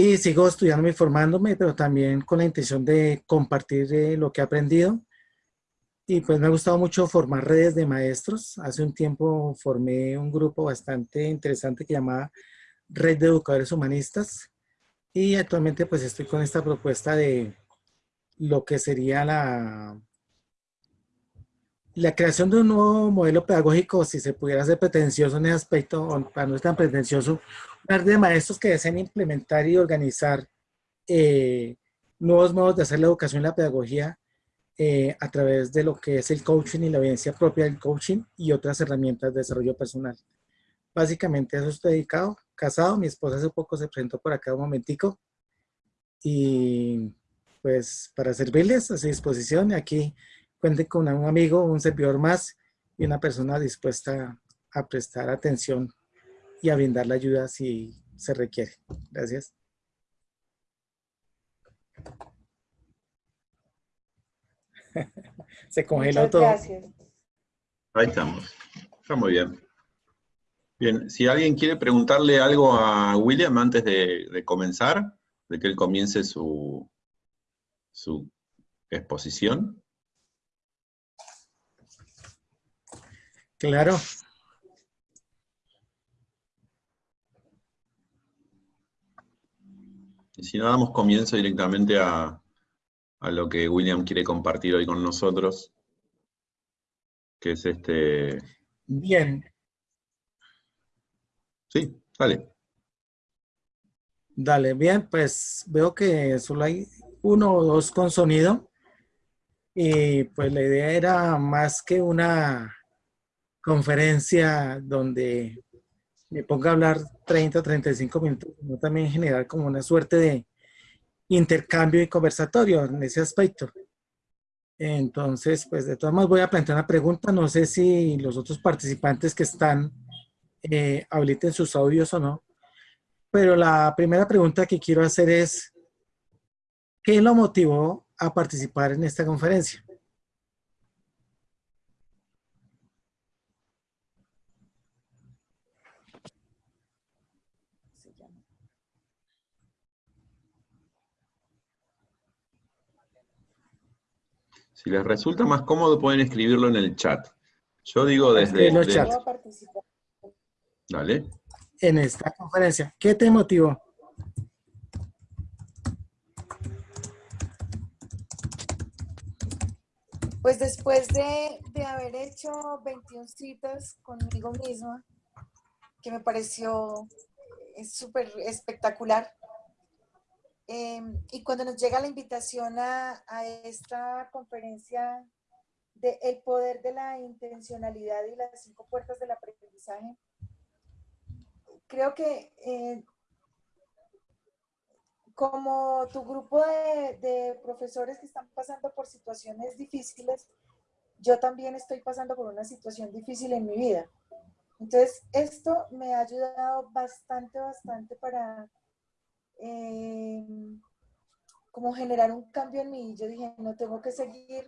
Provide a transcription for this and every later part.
Y sigo estudiando y formándome, pero también con la intención de compartir eh, lo que he aprendido. Y pues me ha gustado mucho formar redes de maestros. Hace un tiempo formé un grupo bastante interesante que llamaba Red de Educadores Humanistas. Y actualmente pues estoy con esta propuesta de lo que sería la, la creación de un nuevo modelo pedagógico, si se pudiera ser pretencioso en ese aspecto, para no es tan pretencioso, una red de maestros que deseen implementar y organizar eh, nuevos modos de hacer la educación y la pedagogía eh, a través de lo que es el coaching y la evidencia propia del coaching y otras herramientas de desarrollo personal. Básicamente eso estoy dedicado, casado, mi esposa hace poco se presentó por acá un momentico y pues para servirles a su disposición. Aquí cuente con un amigo, un servidor más y una persona dispuesta a prestar atención y a brindar la ayuda si se requiere. Gracias. se congeló todo. Gracias. Ahí estamos. Está muy bien. Bien, si alguien quiere preguntarle algo a William antes de comenzar, de que él comience su, su exposición? Claro. Y si no, damos comienzo directamente a, a lo que William quiere compartir hoy con nosotros, que es este... Bien. Sí, dale. Dale, bien, pues veo que solo hay uno o dos con sonido. Y pues la idea era más que una conferencia donde me ponga a hablar 30 o 35 minutos, sino también generar como una suerte de intercambio y conversatorio en ese aspecto. Entonces, pues de todas maneras voy a plantear una pregunta. No sé si los otros participantes que están eh, habiliten sus audios o no. Pero la primera pregunta que quiero hacer es, ¿Qué lo motivó a participar en esta conferencia? Si les resulta más cómodo, pueden escribirlo en el chat. Yo digo desde... el chat. Dale. En esta conferencia. ¿Qué te motivó? Pues después de, haber hecho 21 citas conmigo misma, que me pareció eh, súper espectacular, em, y cuando nos llega la invitación a, esta conferencia de El poder de la intencionalidad y las cinco puertas del aprendizaje, creo que eh, como tu grupo de, profesores que están pasando por situaciones difíciles, yo también estoy pasando por una situación difícil en mi vida. Entonces, esto me ha ayudado bastante, bastante para eh, como generar un cambio en mí. Yo dije, no tengo que seguir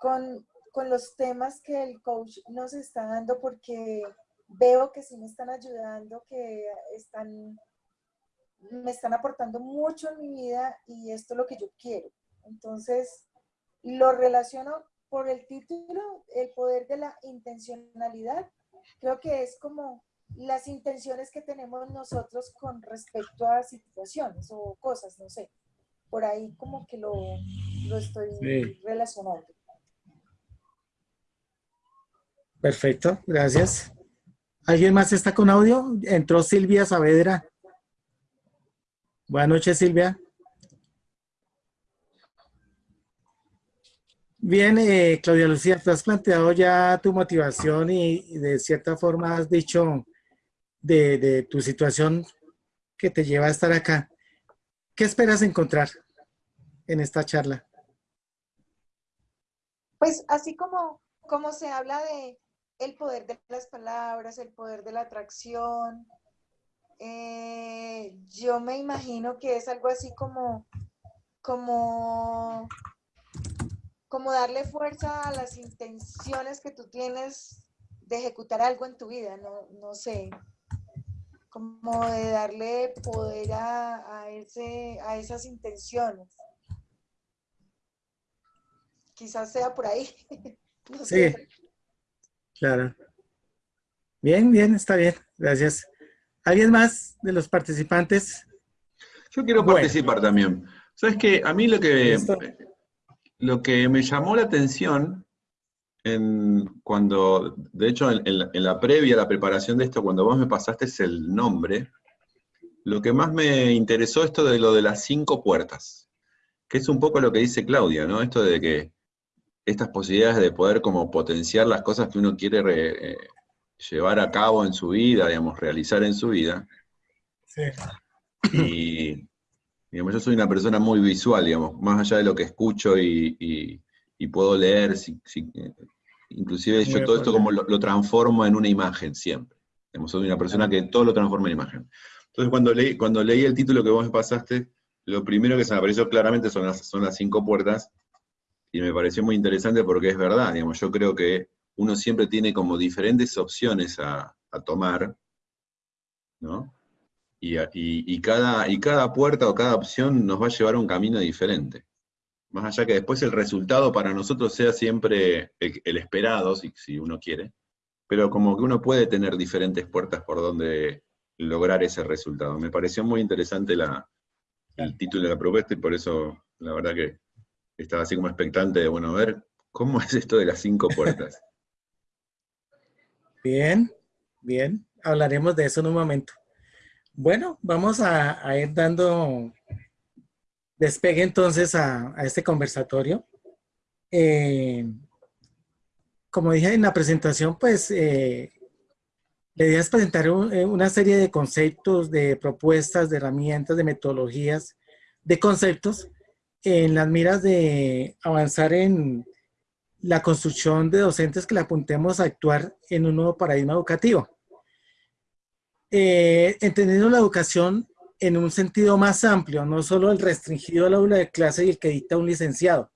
con, con los temas que el coach nos está dando porque veo que sí me están ayudando, que están me están aportando mucho en mi vida y esto es lo que yo quiero. Entonces, lo relaciono por el título, el poder de la intencionalidad. Creo que es como las intenciones que tenemos nosotros con respecto a situaciones o cosas, no sé. Por ahí como que lo, lo estoy relacionando. Perfecto, gracias. ¿Alguien más está con audio? Entró Silvia Saavedra. Buenas noches, Silvia. Bien, eh, Claudia Lucía, te has planteado ya tu motivación y, de cierta forma has dicho de, tu situación que te lleva a estar acá. ¿Qué esperas encontrar en esta charla? Pues así como, como se habla de el poder de las palabras, el poder de la atracción, eh, yo me imagino que es algo así como, como, como darle fuerza a las intenciones que tú tienes de ejecutar algo en tu vida, no, no sé. Como de darle poder a, a, ese, a esas intenciones. Quizás sea por ahí. no sé. Sí, claro. Bien, bien, está bien, gracias. ¿Alguien más de los participantes? Yo quiero participar también. Sabes que a mí lo que, lo que me llamó la atención en, cuando, de hecho, en, la, previa, la preparación de esto, cuando vos me pasaste el nombre, lo que más me interesó esto de lo de las cinco puertas, que es un poco lo que dice Claudia, ¿no? Esto de que estas posibilidades de poder como potenciar las cosas que uno quiere eh, llevar a cabo en su vida, digamos, realizar en su vida. Sí. Y, digamos, yo soy una persona muy visual, digamos, más allá de lo que escucho y, puedo leer, si, inclusive yo todo esto como lo, transformo en una imagen siempre. Soy una persona que todo lo transforma en imagen. Entonces cuando leí, cuando leí el título que vos me pasaste, lo primero que se me apareció claramente son las, son las cinco puertas, y me pareció muy interesante porque es verdad, digamos, yo creo que uno siempre tiene como diferentes opciones a, tomar, ¿no? Y, cada, y cada puerta o cada opción nos va a llevar a un camino diferente. Más allá que después el resultado para nosotros sea siempre el, esperado, si, si, uno quiere, pero como que uno puede tener diferentes puertas por donde lograr ese resultado. Me pareció muy interesante la, el título de la propuesta y por eso la verdad que estaba así como expectante de, bueno, ver cómo es esto de las cinco puertas. Bien, bien. Hablaremos de eso en un momento. Bueno, vamos a, ir dando despegue entonces a, este conversatorio. Eh, como dije en la presentación, pues eh, la idea es presentar eh, una serie de conceptos, de propuestas, de herramientas, de metodologías, de conceptos en las miras de avanzar en la construcción de docentes que le apuntemos a actuar en un nuevo paradigma educativo. Eh, entendiendo la educación en un sentido más amplio, no solo el restringido al aula de clase y el que dicta un licenciado.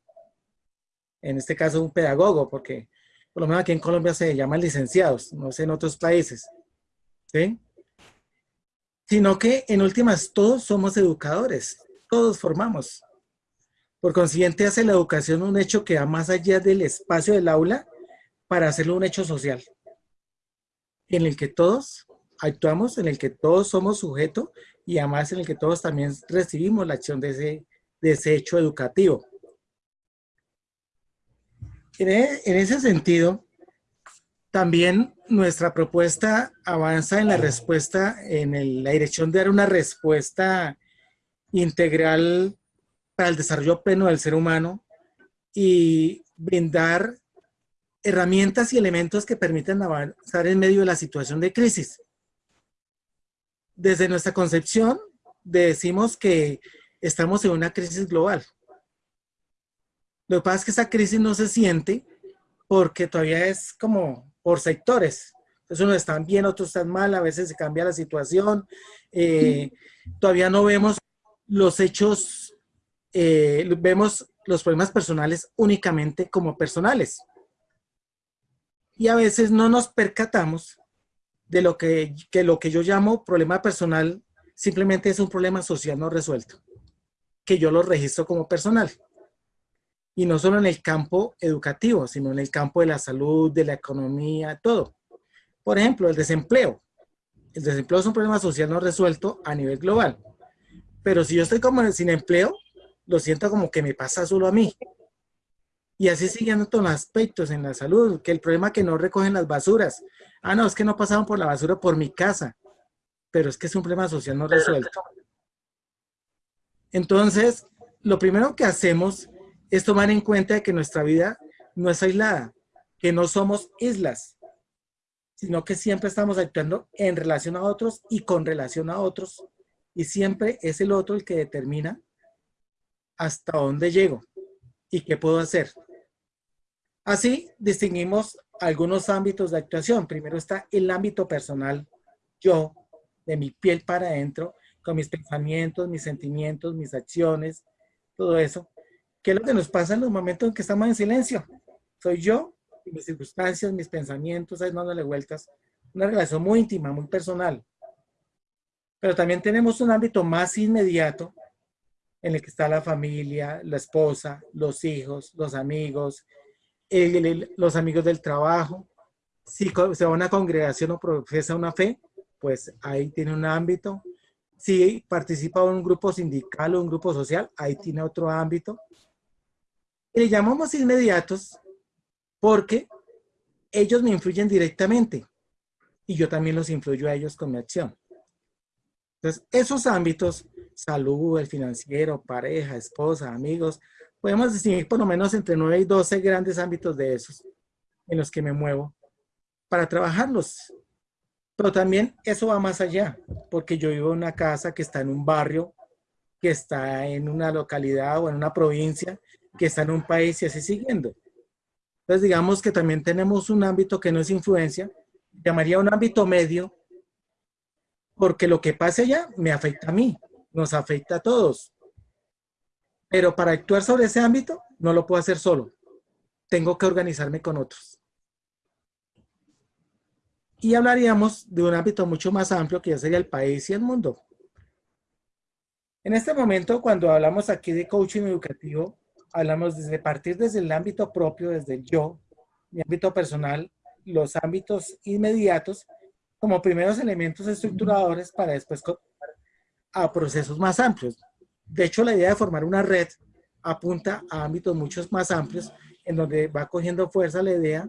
En este caso un pedagogo, porque por lo menos aquí en Colombia se llaman licenciados, no sé en otros países. ¿sí? Sino que en últimas todos somos educadores, todos formamos. Por consiguiente, hace la educación un hecho que va más allá del espacio del aula para hacerlo un hecho social, en el que todos actuamos, en el que todos somos sujetos y además en el que todos también recibimos la acción de ese, de hecho educativo. En, e, ese sentido, también nuestra propuesta avanza en la respuesta, en la dirección de dar una respuesta integral para el desarrollo pleno del ser humano y brindar herramientas y elementos que permitan avanzar en medio de la situación de crisis. Desde nuestra concepción, decimos que estamos en una crisis global. Lo que pasa es que esa crisis no se siente porque todavía es como por sectores. Entonces unos están bien, otros están mal, a veces se cambia la situación. Eh, todavía no vemos los hechos eh, vemos los problemas personales únicamente como personales. Y a veces no nos percatamos de lo que, que lo que yo llamo problema personal simplemente es un problema social no resuelto, que yo lo registro como personal. Y no solo en el campo educativo, sino en el campo de la salud, de la economía, todo. Por ejemplo, el desempleo. El desempleo es un problema social no resuelto a nivel global. Pero si yo estoy como sin empleo, lo siento como que me pasa solo a mí. Y así siguiendo todos los aspectos en la salud, que el problema es que no recogen las basuras. Ah, no, es que no pasaban por la basura por mi casa, pero es que es un problema social no resuelto. Entonces, lo primero que hacemos es tomar en cuenta que nuestra vida no es aislada, que no somos islas, sino que siempre estamos actuando en relación a otros y con relación a otros, y siempre es el otro el que determina hasta dónde llego y qué puedo hacer. Así distinguimos algunos ámbitos de actuación. Primero está el ámbito personal, yo, de mi piel para adentro, con mis pensamientos, mis sentimientos, mis acciones, todo eso. ¿Qué es lo que nos pasa en los momentos en que estamos en silencio? Soy yo, mis circunstancias, mis pensamientos, dándole vueltas. Una relación muy íntima, muy personal. Pero también tenemos un ámbito más inmediato en el que está la familia, la esposa, los hijos, los amigos, los amigos del trabajo. Si se va a una congregación o profesa una fe, pues ahí tiene un ámbito. Si participa en un grupo sindical o un grupo social, ahí tiene otro ámbito. Y le llamamos inmediatos porque ellos me influyen directamente y yo también los influyo a ellos con mi acción. Entonces, esos ámbitos, salud, el financiero, pareja, esposa, amigos, podemos distinguir por lo menos entre 9 y 12 grandes ámbitos de esos en los que me muevo para trabajarlos. Pero también eso va más allá, porque yo vivo en una casa que está en un barrio, que está en una localidad o en una provincia, que está en un país y así siguiendo. Entonces digamos que también tenemos un ámbito que no es influencia, llamaría un ámbito medio, porque lo que pase allá me afecta a mí, nos afecta a todos. Pero para actuar sobre ese ámbito, no lo puedo hacer solo. Tengo que organizarme con otros. Y hablaríamos de un ámbito mucho más amplio que ya sería el país y el mundo. En este momento, cuando hablamos aquí de coaching educativo, hablamos desde partir desde el ámbito propio, desde el yo, mi ámbito personal, los ámbitos inmediatos, como primeros elementos estructuradores para después a procesos más amplios. De hecho, la idea de formar una red apunta a ámbitos muchos más amplios en donde va cogiendo fuerza la idea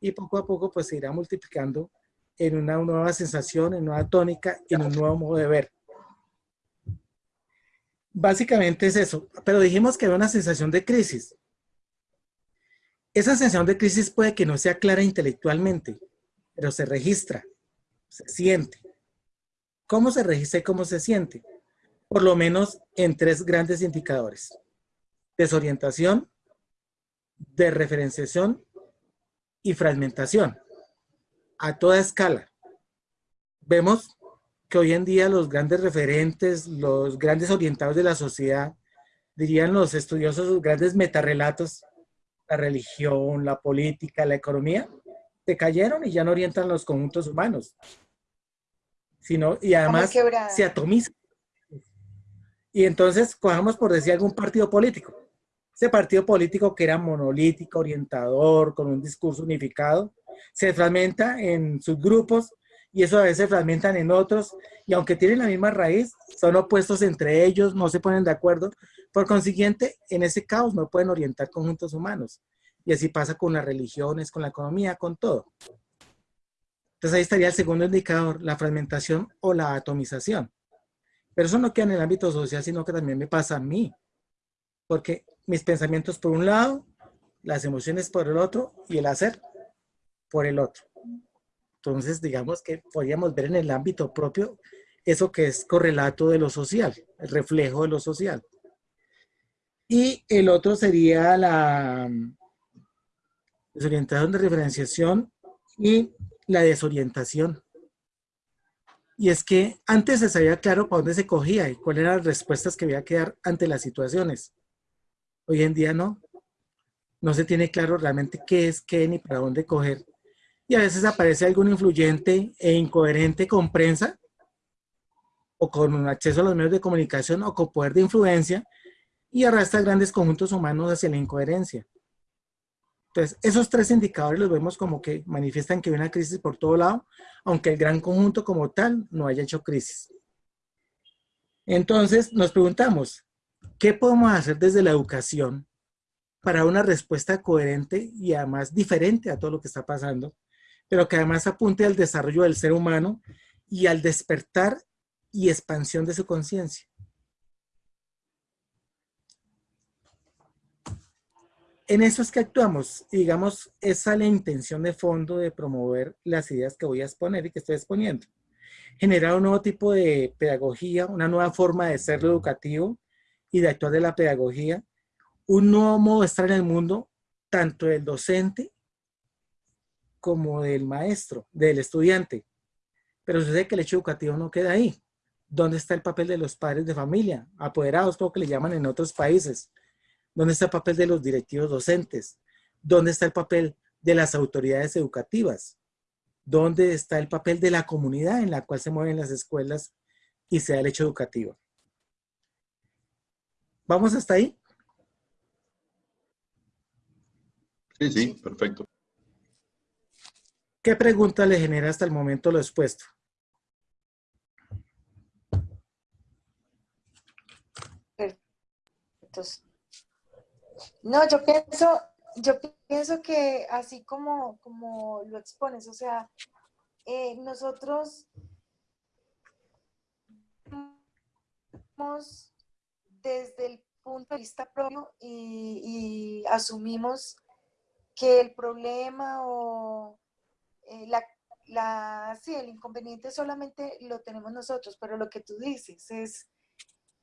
y poco a poco pues se irá multiplicando en una nueva sensación, en una tónica, en un nuevo modo de ver. Básicamente es eso, pero dijimos que había una sensación de crisis. Esa sensación de crisis puede que no sea clara intelectualmente, pero se registra se siente. ¿Cómo se registra y cómo se siente? Por lo menos en tres grandes indicadores. Desorientación, desreferenciación y fragmentación. A toda escala. Vemos que hoy en día los grandes referentes, los grandes orientados de la sociedad, dirían los estudiosos, los grandes metarrelatos, la religión, la política, la economía, se cayeron y ya no orientan los conjuntos humanos sino, y además se atomiza. Y entonces cojamos por decir algún partido político. Ese partido político que era monolítico, orientador, con un discurso unificado, se fragmenta en sus grupos y eso a veces se fragmentan en otros y aunque tienen la misma raíz, son opuestos entre ellos, no se ponen de acuerdo. Por consiguiente, en ese caos no pueden orientar conjuntos humanos. Y así pasa con las religiones, con la economía, con todo. Entonces ahí estaría el segundo indicador, la fragmentación o la atomización. Pero eso no queda en el ámbito social, sino que también me pasa a mí. Porque mis pensamientos por un lado, las emociones por el otro y el hacer por el otro. Entonces, digamos que podríamos ver en el ámbito propio eso que es correlato de lo social, el reflejo de lo social. Y el otro sería la desorientación de referenciación y la desorientación. Y es que antes se sabía claro para dónde se cogía y cuáles eran las respuestas que había que dar ante las situaciones. Hoy en día no. No se tiene claro realmente qué es qué ni para dónde coger. Y a veces aparece algún influyente e incoherente con prensa o con acceso a los medios de comunicación o con poder de influencia y arrastra grandes conjuntos humanos hacia la incoherencia. Entonces, esos tres indicadores los vemos como que manifiestan que hay una crisis por todo lado, aunque el gran conjunto como tal no haya hecho crisis. Entonces, nos preguntamos, ¿qué podemos hacer desde la educación para una respuesta coherente y además diferente a todo lo que está pasando, pero que además apunte al desarrollo del ser humano y al despertar y expansión de su conciencia? En eso es que actuamos. digamos, esa es la intención de fondo de promover las ideas que voy a exponer y que estoy exponiendo. Generar un nuevo tipo de pedagogía, una nueva forma de ser educativo y de actuar de la pedagogía, un nuevo modo de estar en el mundo, tanto del docente como del maestro, del estudiante. Pero sucede que el hecho educativo no queda ahí. ¿Dónde está el papel de los padres de familia? Apoderados, como que le llaman en otros países ¿Dónde está el papel de los directivos docentes? ¿Dónde está el papel de las autoridades educativas? ¿Dónde está el papel de la comunidad en la cual se mueven las escuelas y sea el hecho educativo. ¿Vamos hasta ahí? Sí, sí, perfecto. ¿Qué pregunta le genera hasta el momento lo expuesto? No, yo pienso, yo pienso que así como, como lo expones, o sea, eh, nosotros desde el punto de vista propio y, asumimos que el problema o eh, la, la, sí, el inconveniente solamente lo tenemos nosotros, pero lo que tú dices es,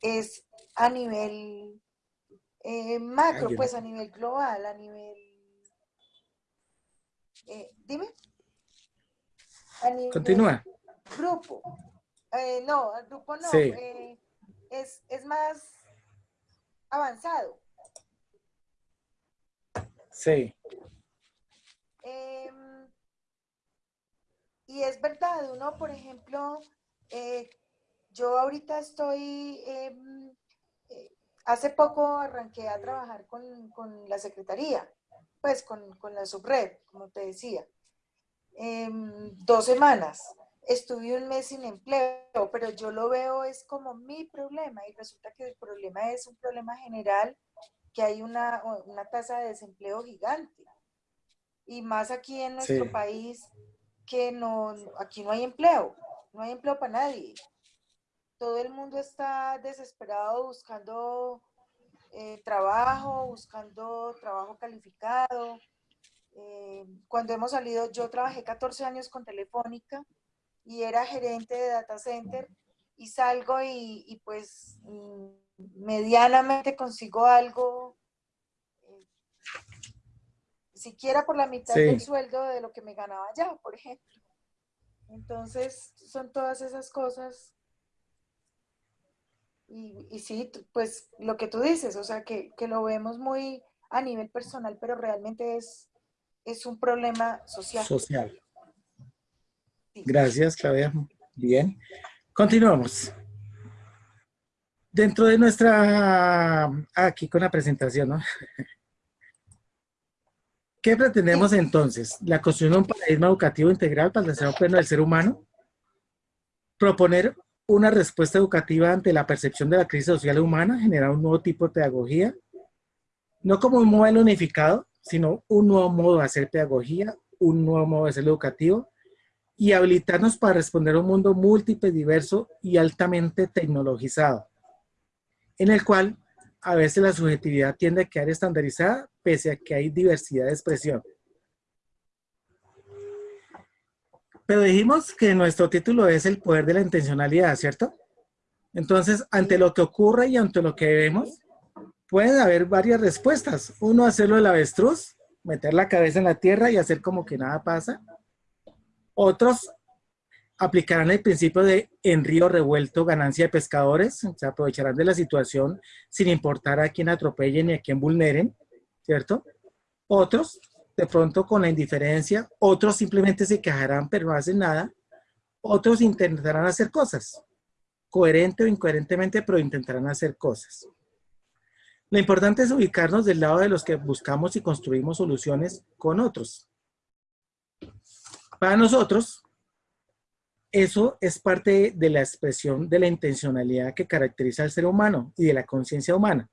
es a nivel eh, macro, pues a nivel global, a nivel... Eh, dime. Continúa. Grupo. Eh, no, el grupo no. Eh, es, es más avanzado. Sí. Em, y es verdad, uno, por ejemplo, yo ahorita estoy em, hace poco arranqué a trabajar con, la secretaría, pues con, la subred, como te decía. Em, dos semanas. Estuve un mes sin empleo, pero yo lo veo es como mi problema y resulta que el problema es un problema general, que hay una, tasa de desempleo gigante. Y más aquí en nuestro país, que no, aquí no hay empleo, no hay empleo para nadie todo el mundo está desesperado buscando eh, trabajo, buscando trabajo calificado. Eh, cuando hemos salido, yo trabajé 14 años con Telefónica y era gerente de data center y salgo y, pues medianamente consigo algo, eh, siquiera por la mitad del sueldo de lo que me ganaba allá, por ejemplo. Entonces, son todas esas cosas y, sí, pues lo que tú dices, o sea, que, lo vemos muy a nivel personal, pero realmente es, es un problema social. Social. Gracias, Claudia. Bien. Continuamos. Dentro de nuestra, aquí con la presentación, ¿no? ¿Qué pretendemos entonces? La construcción de un paradigma educativo integral para el desarrollo pleno del ser humano. Proponer una respuesta educativa ante la percepción de la crisis social humana, generar un nuevo tipo de pedagogía, no como un modelo unificado, sino un nuevo modo de hacer pedagogía, un nuevo modo de ser educativo, y habilitarnos para responder a un mundo múltiple, diverso y altamente tecnologizado, en el cual a veces la subjetividad tiende a quedar estandarizada pese a que hay diversidad de expresión. Pero dijimos que nuestro título es el poder de la intencionalidad, ¿cierto? Entonces, ante lo que ocurre y ante lo que vemos, pueden haber varias respuestas. Uno, hacerlo el avestruz, meter la cabeza en la tierra y hacer como que nada pasa. Otros aplicarán el principio de en río revuelto ganancia de pescadores, se aprovecharán de la situación sin importar a quién atropellen ni a quién vulneren, ¿cierto? Otros de pronto con la indiferencia, otros simplemente se quejarán pero no hacen nada, otros intentarán hacer cosas, coherente o incoherentemente, pero intentarán hacer cosas. Lo importante es ubicarnos del lado de los que buscamos y construimos soluciones con otros. Para nosotros, eso es parte de la expresión de la intencionalidad que caracteriza al ser humano y de la conciencia humana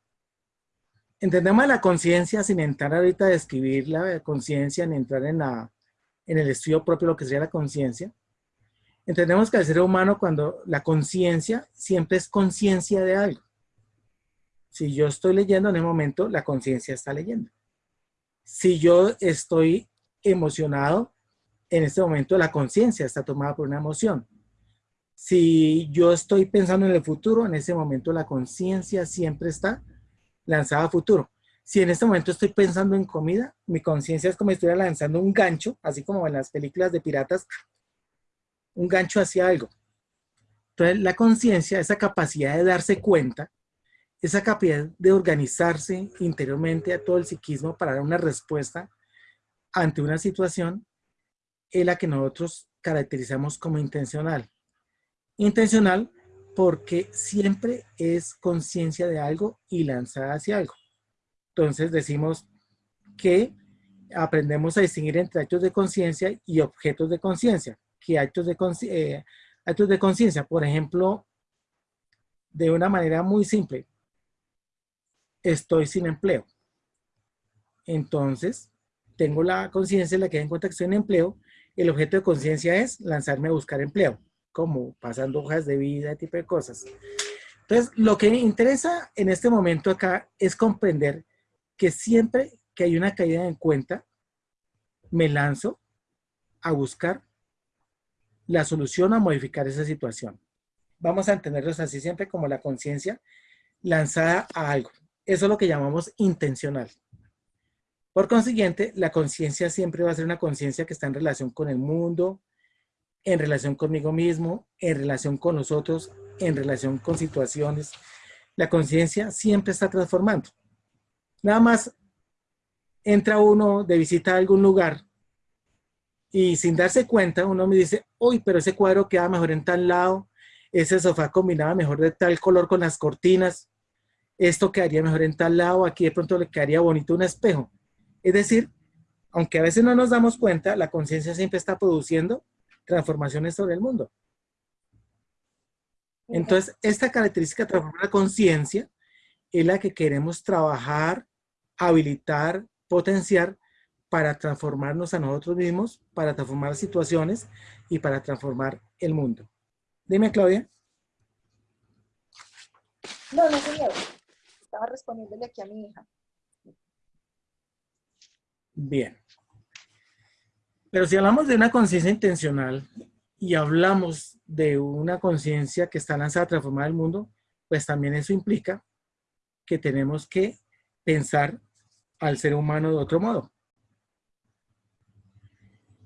entendemos la conciencia sin entrar ahorita a describir la conciencia, ni entrar en, la, en el estudio propio lo que sería la conciencia. Entendemos que el ser humano cuando la conciencia siempre es conciencia de algo. Si yo estoy leyendo en el momento, la conciencia está leyendo. Si yo estoy emocionado, en este momento la conciencia está tomada por una emoción. Si yo estoy pensando en el futuro, en ese momento la conciencia siempre está lanzada a futuro. Si en este momento estoy pensando en comida, mi conciencia es como si estuviera lanzando un gancho, así como en las películas de piratas, un gancho hacia algo. Entonces, la conciencia, esa capacidad de darse cuenta, esa capacidad de organizarse interiormente a todo el psiquismo para dar una respuesta ante una situación, es la que nosotros caracterizamos como intencional. Intencional porque siempre es conciencia de algo y lanzada hacia algo. Entonces decimos que aprendemos a distinguir entre actos de conciencia y objetos de conciencia. Que actos de eh, actos de conciencia, por ejemplo, de una manera muy simple, estoy sin empleo. Entonces, tengo la conciencia, la que en cuenta que estoy en empleo, el objeto de conciencia es lanzarme a buscar empleo, como pasando hojas de vida, tipo de cosas. Entonces, lo que me interesa en este momento acá es comprender que siempre que hay una caída en cuenta, me lanzo a buscar la solución a modificar esa situación. Vamos a entenderlos así siempre como la conciencia lanzada a algo. Eso es lo que llamamos intencional. Por consiguiente, la conciencia siempre va a ser una conciencia que está en relación con el mundo, en relación conmigo mismo, en relación con nosotros, en relación con situaciones. La conciencia siempre está transformando. Nada más entra uno de visita a algún lugar y sin darse cuenta uno me dice, uy, pero ese cuadro queda mejor en tal lado, ese sofá combinaba mejor de tal color con las cortinas, esto quedaría mejor en tal lado, aquí de pronto le quedaría bonito un espejo. Es decir, aunque a veces no nos damos cuenta, la conciencia siempre está produciendo transformaciones sobre el mundo. Entonces, esta característica de transformar la conciencia es la que queremos trabajar, habilitar, potenciar para transformarnos a nosotros mismos, para transformar situaciones y para transformar el mundo. Dime, Claudia. No, no, señor. Estaba respondiéndole aquí a mi hija. Bien. Pero si hablamos de una conciencia intencional y hablamos de una conciencia que está lanzada a transformar el mundo, pues también eso implica que tenemos que pensar al ser humano de otro modo.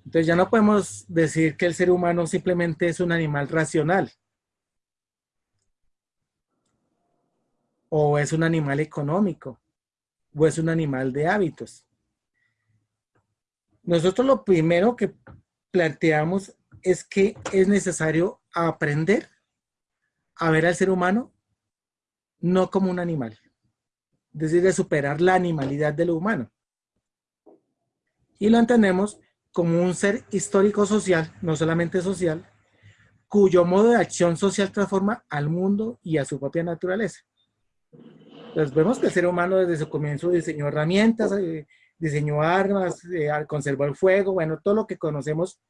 Entonces ya no podemos decir que el ser humano simplemente es un animal racional. O es un animal económico. O es un animal de hábitos. Nosotros lo primero que planteamos es que es necesario aprender a ver al ser humano no como un animal. Es decir, de superar la animalidad de lo humano. Y lo entendemos como un ser histórico-social, no solamente social, cuyo modo de acción social transforma al mundo y a su propia naturaleza. Entonces vemos que el ser humano desde su comienzo diseñó herramientas, eh, diseñó armas, eh, conservó el fuego, bueno, todo lo que conocemos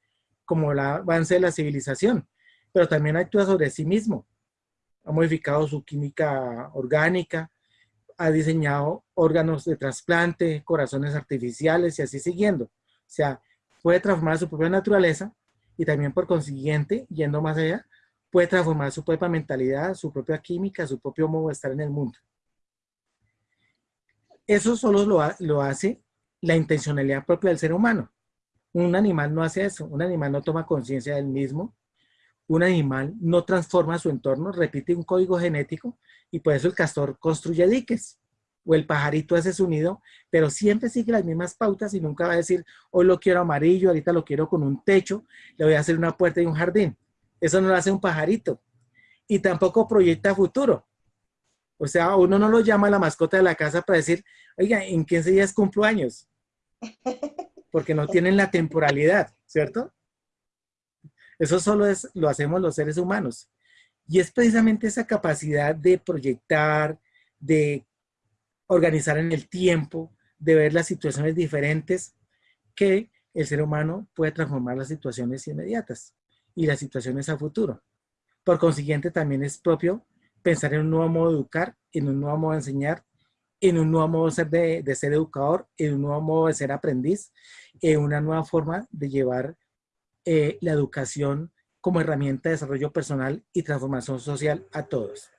como el avance de la civilización, pero también actúa sobre sí mismo. Ha modificado su química orgánica, ha diseñado órganos de trasplante, corazones artificiales y así siguiendo. O sea, puede transformar su propia naturaleza y también por consiguiente, yendo más allá, puede transformar su propia mentalidad, su propia química, su propio modo de estar en el mundo. Eso solo lo, lo hace la intencionalidad propia del ser humano. Un animal no hace eso, un animal no toma conciencia del mismo, un animal no transforma su entorno, repite un código genético y por eso el castor construye diques o el pajarito hace su nido, pero siempre sigue las mismas pautas y nunca va a decir, hoy lo quiero amarillo, ahorita lo quiero con un techo, le voy a hacer una puerta y un jardín. Eso no lo hace un pajarito. Y tampoco proyecta futuro. O sea, uno no lo llama a la mascota de la casa para decir, oiga, ¿en 15 días cumplo años? Porque no tienen la temporalidad, ¿cierto? Eso solo es, lo hacemos los seres humanos. Y es precisamente esa capacidad de proyectar, de organizar en el tiempo, de ver las situaciones diferentes, que el ser humano puede transformar las situaciones inmediatas y las situaciones a futuro. Por consiguiente, también es propio pensar en un nuevo modo de educar, en un nuevo modo de enseñar, en un nuevo modo de ser, educador, en un nuevo modo de ser aprendiz, en una nueva forma de llevar eh, la educación como herramienta de desarrollo personal y transformación social a todos.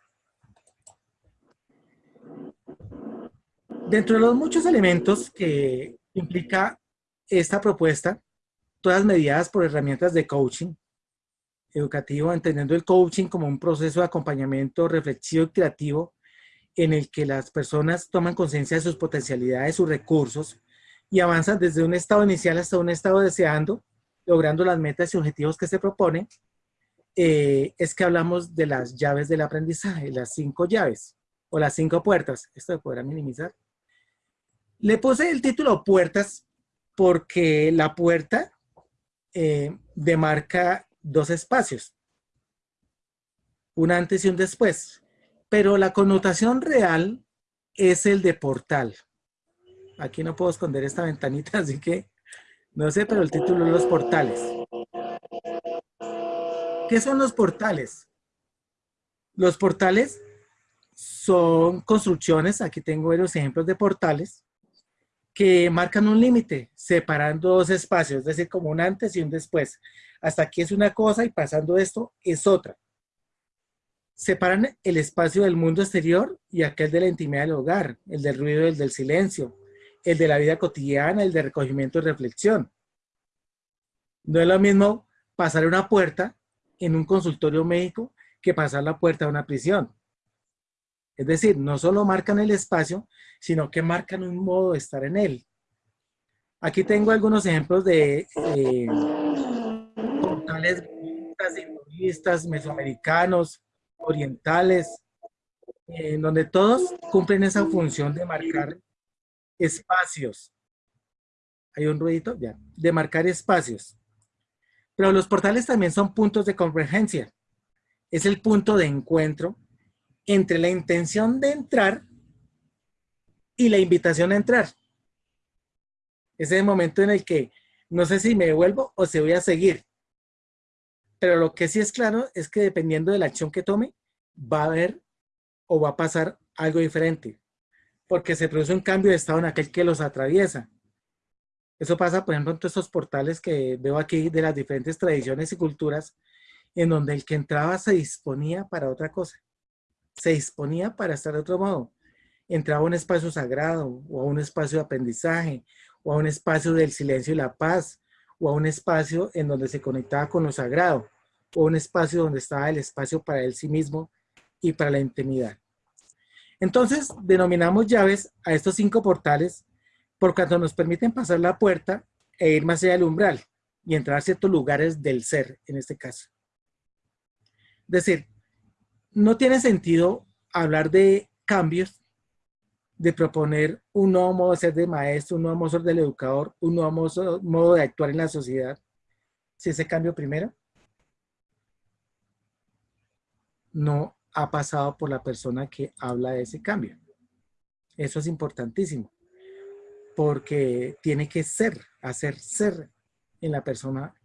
Dentro de los muchos elementos que implica esta propuesta, todas mediadas por herramientas de coaching educativo, entendiendo el coaching como un proceso de acompañamiento reflexivo y creativo en el que las personas toman conciencia de sus potencialidades, sus recursos y avanzan desde un estado inicial hasta un estado deseando, logrando las metas y objetivos que se proponen, eh, es que hablamos de las llaves del aprendizaje, las cinco llaves o las cinco puertas. Esto se podrá minimizar. Le puse el título puertas porque la puerta eh, demarca dos espacios, un antes y un después, pero la connotación real es el de portal. Aquí no puedo esconder esta ventanita, así que no sé, pero el título es los portales. ¿Qué son los portales? Los portales son construcciones, aquí tengo varios ejemplos de portales, que marcan un límite, separando dos espacios, es decir, como un antes y un después. Hasta aquí es una cosa y pasando esto es otra. Separan el espacio del mundo exterior y aquel de la intimidad del hogar, el del ruido y el del silencio, el de la vida cotidiana, el de recogimiento y reflexión. No es lo mismo pasar una puerta en un consultorio médico que pasar la puerta de una prisión. Es decir, no solo marcan el espacio, sino que marcan un modo de estar en él. Aquí tengo algunos ejemplos de eh, portales mesoamericanos, orientales, en donde todos cumplen esa función de marcar espacios. ¿Hay un ruidito? Ya. De marcar espacios. Pero los portales también son puntos de convergencia. Es el punto de encuentro entre la intención de entrar y la invitación a entrar. Es el momento en el que no sé si me devuelvo o si voy a seguir. Pero lo que sí es claro es que dependiendo de la acción que tome, va a haber o va a pasar algo diferente. Porque se produce un cambio de estado en aquel que los atraviesa. Eso pasa, por ejemplo, en todos estos portales que veo aquí de las diferentes tradiciones y culturas, en donde el que entraba se disponía para otra cosa se disponía para estar de otro modo. Entraba a un espacio sagrado, o a un espacio de aprendizaje, o a un espacio del silencio y la paz, o a un espacio en donde se conectaba con lo sagrado, un espacio donde estaba el espacio para él sí mismo y para la intimidad. Entonces, denominamos llaves a estos cinco portales por cuanto nos permiten pasar la puerta e ir más allá del umbral y entrar a ciertos lugares del ser, en este caso. Es decir, no tiene sentido hablar de cambios, de proponer un nuevo modo de ser de maestro, un nuevo modo de ser del educador, un nuevo modo, de actuar en la sociedad, si ese cambio primero no ha pasado por la persona que habla de ese cambio. Eso es importantísimo, porque tiene que ser, hacer ser en la persona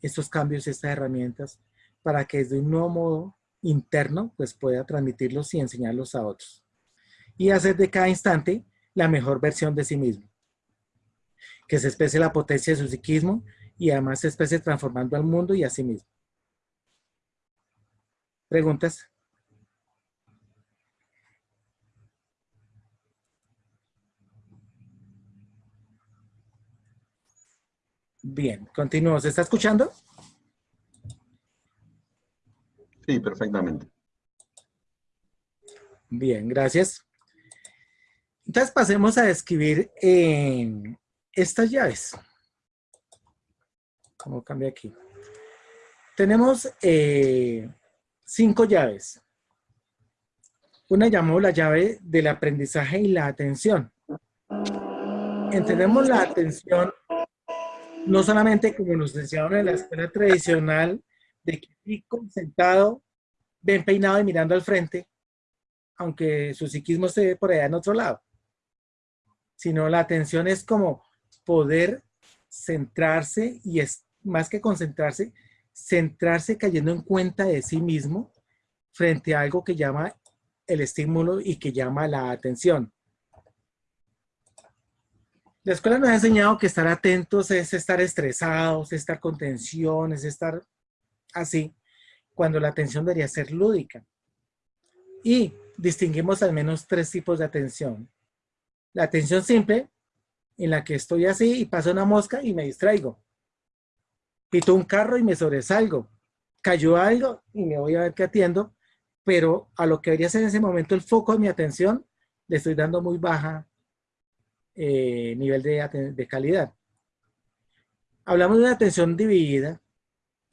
estos cambios, estas herramientas, para que desde un nuevo modo interno, pues pueda transmitirlos y enseñarlos a otros. Y hacer de cada instante la mejor versión de sí mismo. Que se exprese la potencia de su psiquismo y además se exprese transformando al mundo y a sí mismo. ¿Preguntas? Bien, continúo. ¿Se está escuchando? Sí, perfectamente. Bien, gracias. Entonces pasemos a describir eh, estas llaves. ¿Cómo cambia aquí? Tenemos eh, cinco llaves. Una llamó la llave del aprendizaje y la atención. Entendemos la atención no solamente como nos enseñaron en la escuela tradicional, de que sentado, bien peinado y mirando al frente, aunque su psiquismo esté por allá en otro lado. Sino la atención es como poder centrarse y es más que concentrarse, centrarse cayendo en cuenta de sí mismo frente a algo que llama el estímulo y que llama la atención. La escuela nos ha enseñado que estar atentos es estar estresados, es estar con tensión, es estar así, cuando la atención debería ser lúdica. Y distinguimos al menos tres tipos de atención. La atención simple, en la que estoy así y pasa una mosca y me distraigo. Pito un carro y me sobresalgo. Cayó algo y me voy a ver qué atiendo, pero a lo que debería ser en ese momento el foco de mi atención, le estoy dando muy baja eh, nivel de, de calidad. Hablamos de una atención dividida,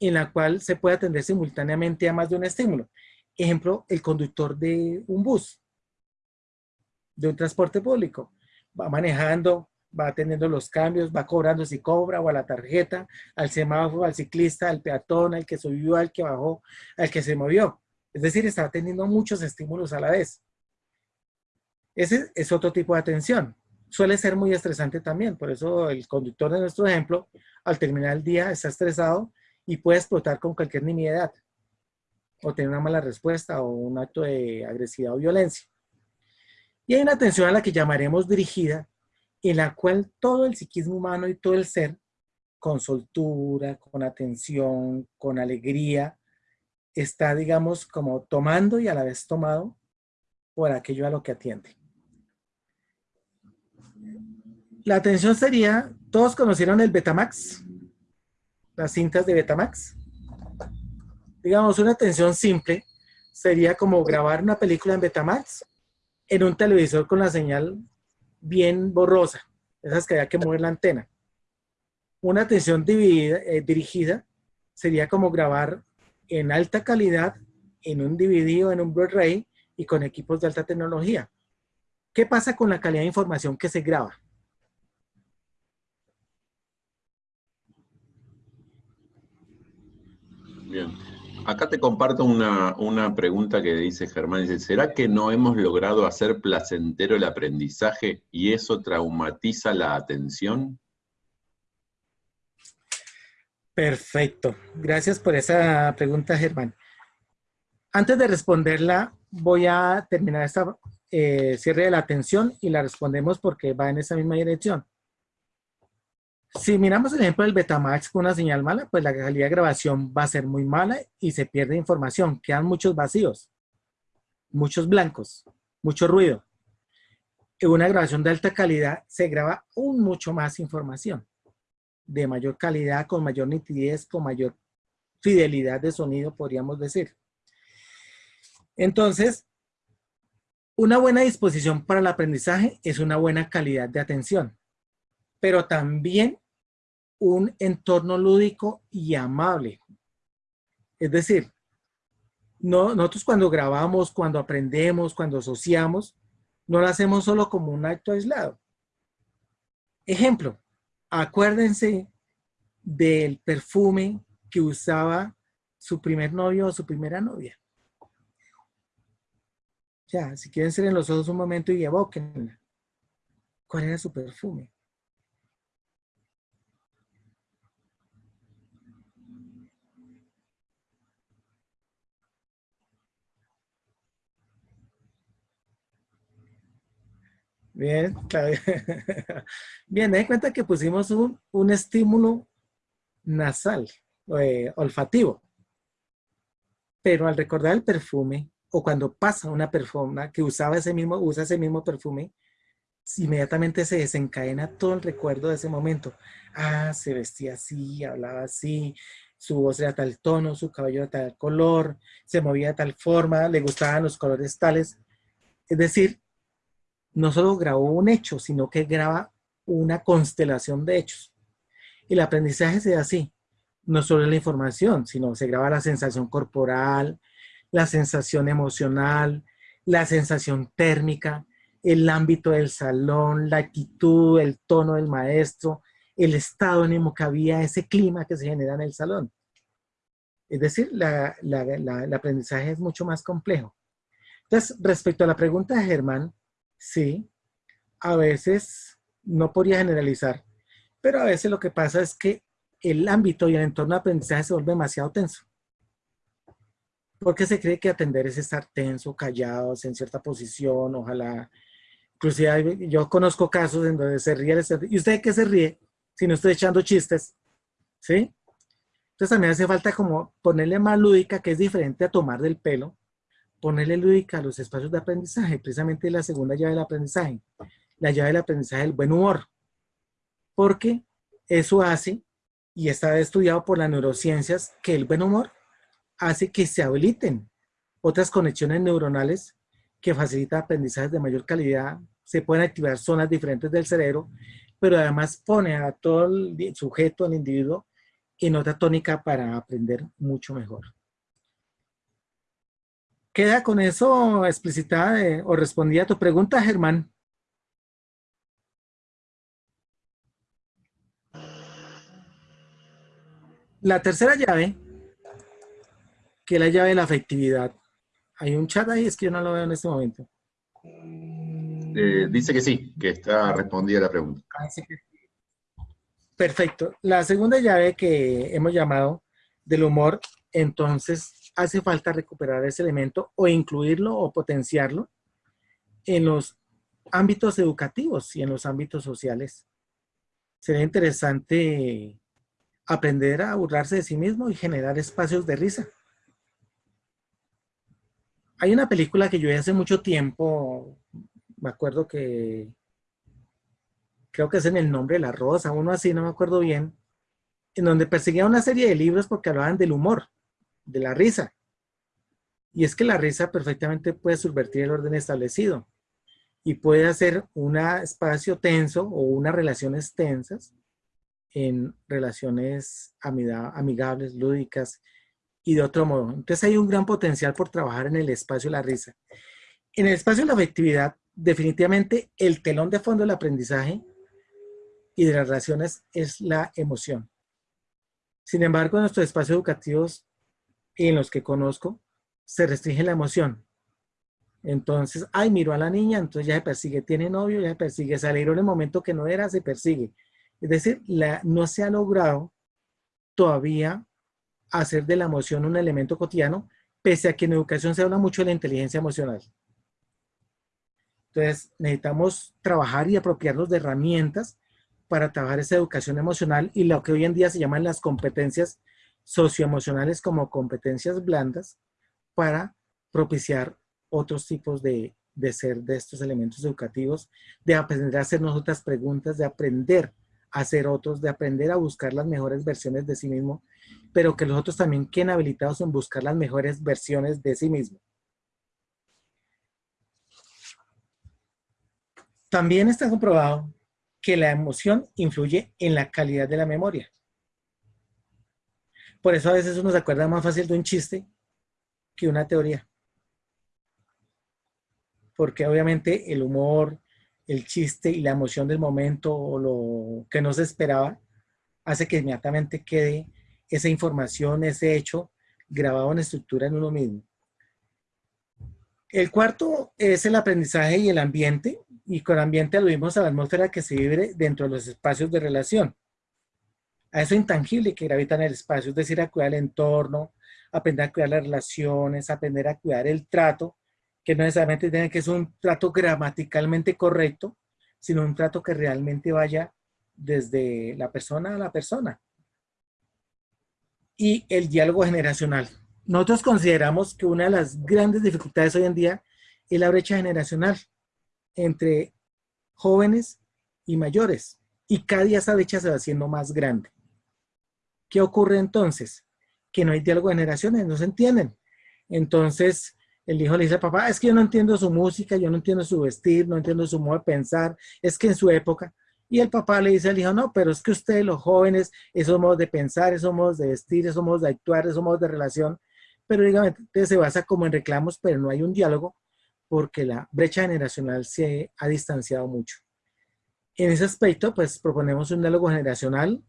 en la cual se puede atender simultáneamente a más de un estímulo. Ejemplo, el conductor de un bus, de un transporte público. Va manejando, va atendiendo los cambios, va cobrando si cobra o a la tarjeta, al semáforo, al ciclista, al peatón, al que subió, al que bajó, al que se movió. Es decir, está atendiendo muchos estímulos a la vez. Ese es otro tipo de atención. Suele ser muy estresante también, por eso el conductor de nuestro ejemplo, al terminar el día, está estresado y puede explotar con cualquier nimiedad o tener una mala respuesta o un acto de agresividad o violencia. Y hay una atención a la que llamaremos dirigida, en la cual todo el psiquismo humano y todo el ser, con soltura, con atención, con alegría, está, digamos, como tomando y a la vez tomado por aquello a lo que atiende. La atención sería, todos conocieron el Betamax, las cintas de Betamax. Digamos, una atención simple sería como grabar una película en Betamax en un televisor con la señal bien borrosa, esas que había que mover la antena. Una atención dividida, eh, dirigida sería como grabar en alta calidad en un DVD o en un Blu-ray y con equipos de alta tecnología. ¿Qué pasa con la calidad de información que se graba? Bien. Acá te comparto una, una, pregunta que dice Germán. Dice, ¿será que no hemos logrado hacer placentero el aprendizaje y eso traumatiza la atención? Perfecto. Gracias por esa pregunta, Germán. Antes de responderla, voy a terminar esta eh, cierre de la atención y la respondemos porque va en esa misma dirección. Si miramos el ejemplo del Betamax con una señal mala, pues la calidad de grabación va a ser muy mala y se pierde información. Quedan muchos vacíos, muchos blancos, mucho ruido. En una grabación de alta calidad se graba aún mucho más información, de mayor calidad, con mayor nitidez, con mayor fidelidad de sonido, podríamos decir. Entonces, una buena disposición para el aprendizaje es una buena calidad de atención, pero también un entorno lúdico y amable. Es decir, no, nosotros cuando grabamos, cuando aprendemos, cuando asociamos, no lo hacemos solo como un acto aislado. Ejemplo, acuérdense del perfume que usaba su primer novio o su primera novia. Ya, si quieren ser en los ojos un momento y evoquenla. ¿Cuál era su perfume? Bien, claro. Bien, cuenta que pusimos un, estímulo nasal, eh, olfativo. Pero al recordar el perfume, o cuando pasa una persona que usaba ese mismo, usa ese mismo perfume, inmediatamente se desencadena todo el recuerdo de ese momento. Ah, se vestía así, hablaba así, su voz era tal tono, su cabello era tal color, se movía de tal forma, le gustaban los colores tales. Es decir, no solo grabó un hecho, sino que graba una constelación de hechos. El aprendizaje se da así, no solo la información, sino se graba la sensación corporal, la sensación emocional, la sensación térmica, el ámbito del salón, la actitud, el tono del maestro, el estado ánimo que había, ese clima que se genera en el salón. Es decir, el aprendizaje es mucho más complejo. Entonces, respecto a la pregunta de Germán, Sí, a veces no podría generalizar, pero a veces lo que pasa es que el ámbito y el entorno de aprendizaje se vuelve demasiado tenso. Porque se cree que atender es estar tenso, callados, en cierta posición, ojalá. Inclusive yo conozco casos en donde se ríe, ¿y usted qué se ríe? Si no estoy echando chistes, ¿sí? Entonces también hace falta como ponerle más lúdica, que es diferente a tomar del pelo, ponerle lúdica a los espacios de aprendizaje, precisamente la segunda llave del aprendizaje, la llave del aprendizaje del buen humor, porque eso hace, y está estudiado por las neurociencias, que el buen humor hace que se habiliten otras conexiones neuronales que facilitan aprendizajes de mayor calidad, se pueden activar zonas diferentes del cerebro, pero además pone a todo el sujeto, al individuo, en otra tónica para aprender mucho mejor. Queda con eso explicitada o respondida a tu pregunta, Germán. La tercera llave, que es la llave de la afectividad. Hay un chat ahí, es que yo no lo veo en este momento. Eh, dice que sí, que está respondida la pregunta. Ah, Perfecto. La segunda llave que hemos llamado del humor, entonces hace falta recuperar ese elemento o incluirlo o potenciarlo en los ámbitos educativos y en los ámbitos sociales. Sería interesante aprender a burlarse de sí mismo y generar espacios de risa. Hay una película que yo vi hace mucho tiempo, me acuerdo que, creo que es en el nombre de la rosa, uno así, no me acuerdo bien, en donde perseguía una serie de libros porque hablaban del humor, de la risa. Y es que la risa perfectamente puede subvertir el orden establecido y puede hacer un espacio tenso o unas relaciones tensas en relaciones amigables, lúdicas y de otro modo. Entonces hay un gran potencial por trabajar en el espacio de la risa. En el espacio de la afectividad, definitivamente el telón de fondo del aprendizaje y de las relaciones es la emoción. Sin embargo, en nuestros espacios educativos en los que conozco, se restringe la emoción. Entonces, ay, miro a la niña, entonces ya se persigue, tiene novio, ya se persigue, se alegró en el momento que no era, se persigue. Es decir, la, no se ha logrado todavía hacer de la emoción un elemento cotidiano, pese a que en educación se habla mucho de la inteligencia emocional. Entonces, necesitamos trabajar y apropiarnos de herramientas para trabajar esa educación emocional y lo que hoy en día se llaman las competencias socioemocionales como competencias blandas para propiciar otros tipos de, de ser de estos elementos educativos, de aprender a hacernos otras preguntas, de aprender hacer otros, de aprender a buscar las mejores versiones de sí mismo, pero que los otros también queden habilitados en buscar las mejores versiones de sí mismo. También está comprobado que la emoción influye en la calidad de la memoria. Por eso a veces uno se acuerda más fácil de un chiste que una teoría. Porque obviamente el humor, el chiste y la emoción del momento o lo que no se esperaba, hace que inmediatamente quede esa información, ese hecho grabado en estructura en uno mismo. El cuarto es el aprendizaje y el ambiente, y con ambiente aludimos a la atmósfera que se vive dentro de los espacios de relación. A eso intangible que gravita en el espacio, es decir, a cuidar el entorno, aprender a cuidar las relaciones, aprender a cuidar el trato, que no necesariamente tiene que ser un trato gramaticalmente correcto, sino un trato que realmente vaya desde la persona a la persona. Y el diálogo generacional. Nosotros consideramos que una de las grandes dificultades hoy en día es la brecha generacional entre jóvenes y mayores. Y cada día esa brecha se va haciendo más grande. ¿Qué ocurre entonces? Que no hay diálogo de generaciones, no se entienden. Entonces, el hijo le dice papá, es que yo no entiendo su música, yo no entiendo su vestir, no entiendo su modo de pensar, es que en su época. Y el papá le dice al hijo, no, pero es que ustedes los jóvenes, esos modos de pensar, esos modos de vestir, esos modos de actuar, esos modos de relación, pero digamos, se basa como en reclamos, pero no hay un diálogo porque la brecha generacional se ha distanciado mucho. En ese aspecto, pues proponemos un diálogo generacional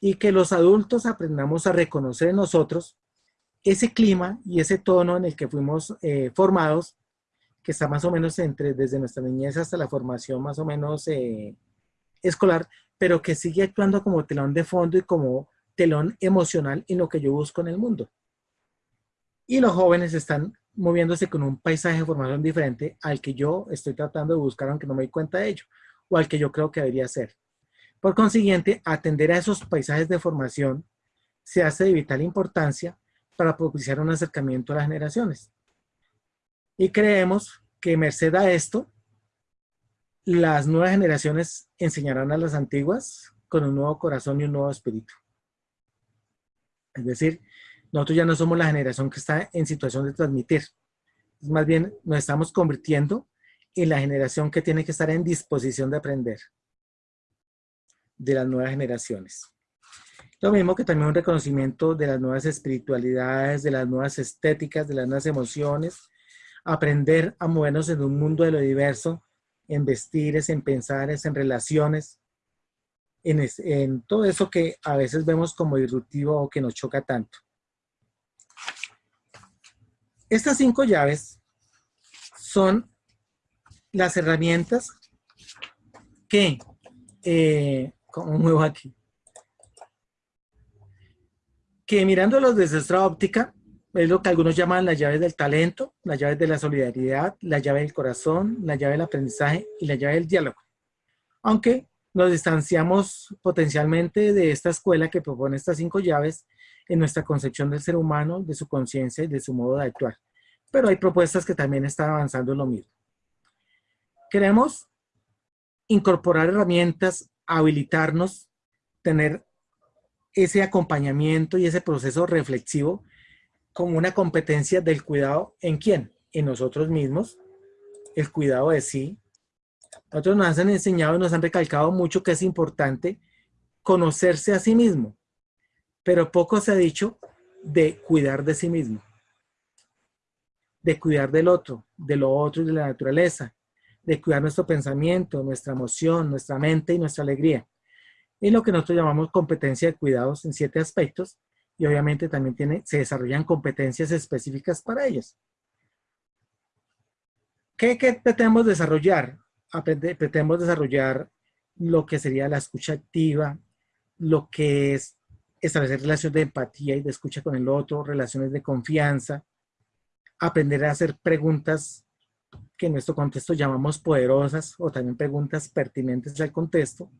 y que los adultos aprendamos a reconocer en nosotros ese clima y ese tono en el que fuimos eh, formados, que está más o menos entre, desde nuestra niñez hasta la formación más o menos eh, escolar, pero que sigue actuando como telón de fondo y como telón emocional en lo que yo busco en el mundo. Y los jóvenes están moviéndose con un paisaje de formación diferente al que yo estoy tratando de buscar, aunque no me doy cuenta de ello, o al que yo creo que debería ser. Por consiguiente, atender a esos paisajes de formación se hace de vital importancia para propiciar un acercamiento a las generaciones. Y creemos que merced a esto, las nuevas generaciones enseñarán a las antiguas con un nuevo corazón y un nuevo espíritu. Es decir, nosotros ya no somos la generación que está en situación de transmitir. Más bien nos estamos convirtiendo en la generación que tiene que estar en disposición de aprender de las nuevas generaciones. Lo mismo que también un reconocimiento de las nuevas espiritualidades, de las nuevas estéticas, de las nuevas emociones, aprender a movernos en un mundo de lo diverso, en vestires, en pensares, en relaciones, en, en todo eso que a veces vemos como disruptivo o que nos choca tanto. Estas cinco llaves son las herramientas que, eh, como muevo aquí, que mirándolos desde nuestra óptica, es lo que algunos llaman las llaves del talento, las llaves de la solidaridad, la llave del corazón, la llave del aprendizaje y la llave del diálogo. Aunque nos distanciamos potencialmente de esta escuela que propone estas cinco llaves en nuestra concepción del ser humano, de su conciencia y de su modo de actuar. Pero hay propuestas que también están avanzando en lo mismo. Queremos incorporar herramientas, habilitarnos, tener ese acompañamiento y ese proceso reflexivo como una competencia del cuidado en quién? En nosotros mismos, el cuidado de sí. Nosotros nos han enseñado y nos han recalcado mucho que es importante conocerse a sí mismo, pero poco se ha dicho de cuidar de sí mismo, de cuidar del otro, de lo otro y de la naturaleza, de cuidar nuestro pensamiento, nuestra emoción, nuestra mente y nuestra alegría y lo que nosotros llamamos competencia de cuidados en siete aspectos y obviamente también tiene, se desarrollan competencias específicas para ellas. ¿Qué, qué pretendemos desarrollar? pretendemos desarrollar lo que sería la escucha activa, lo que es establecer relaciones de empatía y de escucha con el otro, relaciones de confianza, aprender a hacer preguntas que en nuestro contexto llamamos poderosas o también preguntas pertinentes al contexto,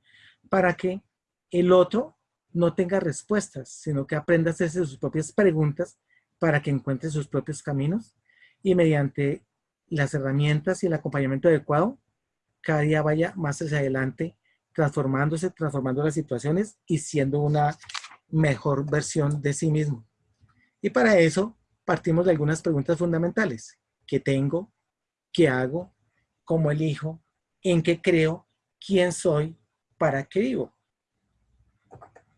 para que el otro no tenga respuestas, sino que aprenda a hacerse sus propias preguntas para que encuentre sus propios caminos y mediante las herramientas y el acompañamiento adecuado, cada día vaya más hacia adelante, transformándose, transformando las situaciones y siendo una mejor versión de sí mismo. Y para eso partimos de algunas preguntas fundamentales. ¿Qué tengo? ¿Qué hago? ¿Cómo elijo? ¿En qué creo? ¿Quién soy? ¿Para qué vivo?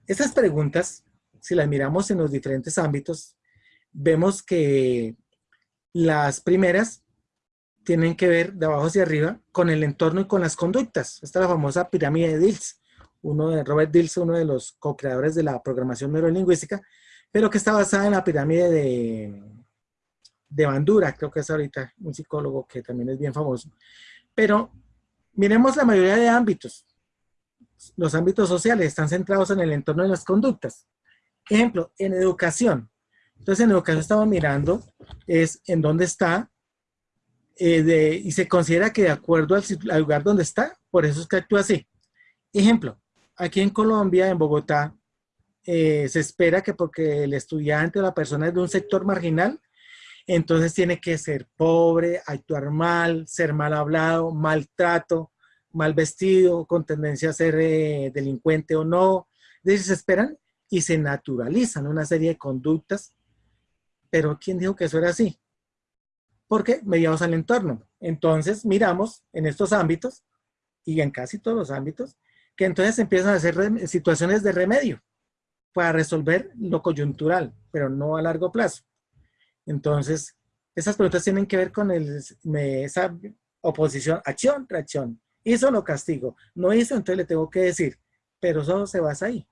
Estas preguntas, si las miramos en los diferentes ámbitos, vemos que las primeras tienen que ver de abajo hacia arriba con el entorno y con las conductas. Esta es la famosa pirámide de Dills, uno de Robert Dills, uno de los co-creadores de la programación neurolingüística, pero que está basada en la pirámide de, de Bandura, creo que es ahorita un psicólogo que también es bien famoso. Pero miremos la mayoría de ámbitos los ámbitos sociales están centrados en el entorno de las conductas. Ejemplo, en educación. Entonces, en educación estamos mirando es en dónde está eh, y se considera que de acuerdo al, lugar donde está, por eso es que actúa así. Ejemplo, aquí en Colombia, en Bogotá, eh, se espera que porque el estudiante o la persona es de un sector marginal, entonces tiene que ser pobre, actuar mal, ser mal hablado, maltrato, mal vestido, con tendencia a ser eh, delincuente o no. Entonces se esperan y se naturalizan una serie de conductas. Pero ¿quién dijo que eso era así? Porque mediamos al entorno. Entonces miramos en estos ámbitos y en casi todos los ámbitos que entonces empiezan a hacer situaciones de remedio para resolver lo coyuntural, pero no a largo plazo. Entonces, esas preguntas tienen que ver con el, esa oposición, acción, reacción, Hizo, lo castigo. No hizo, entonces le tengo que decir. Pero eso se basa ahí.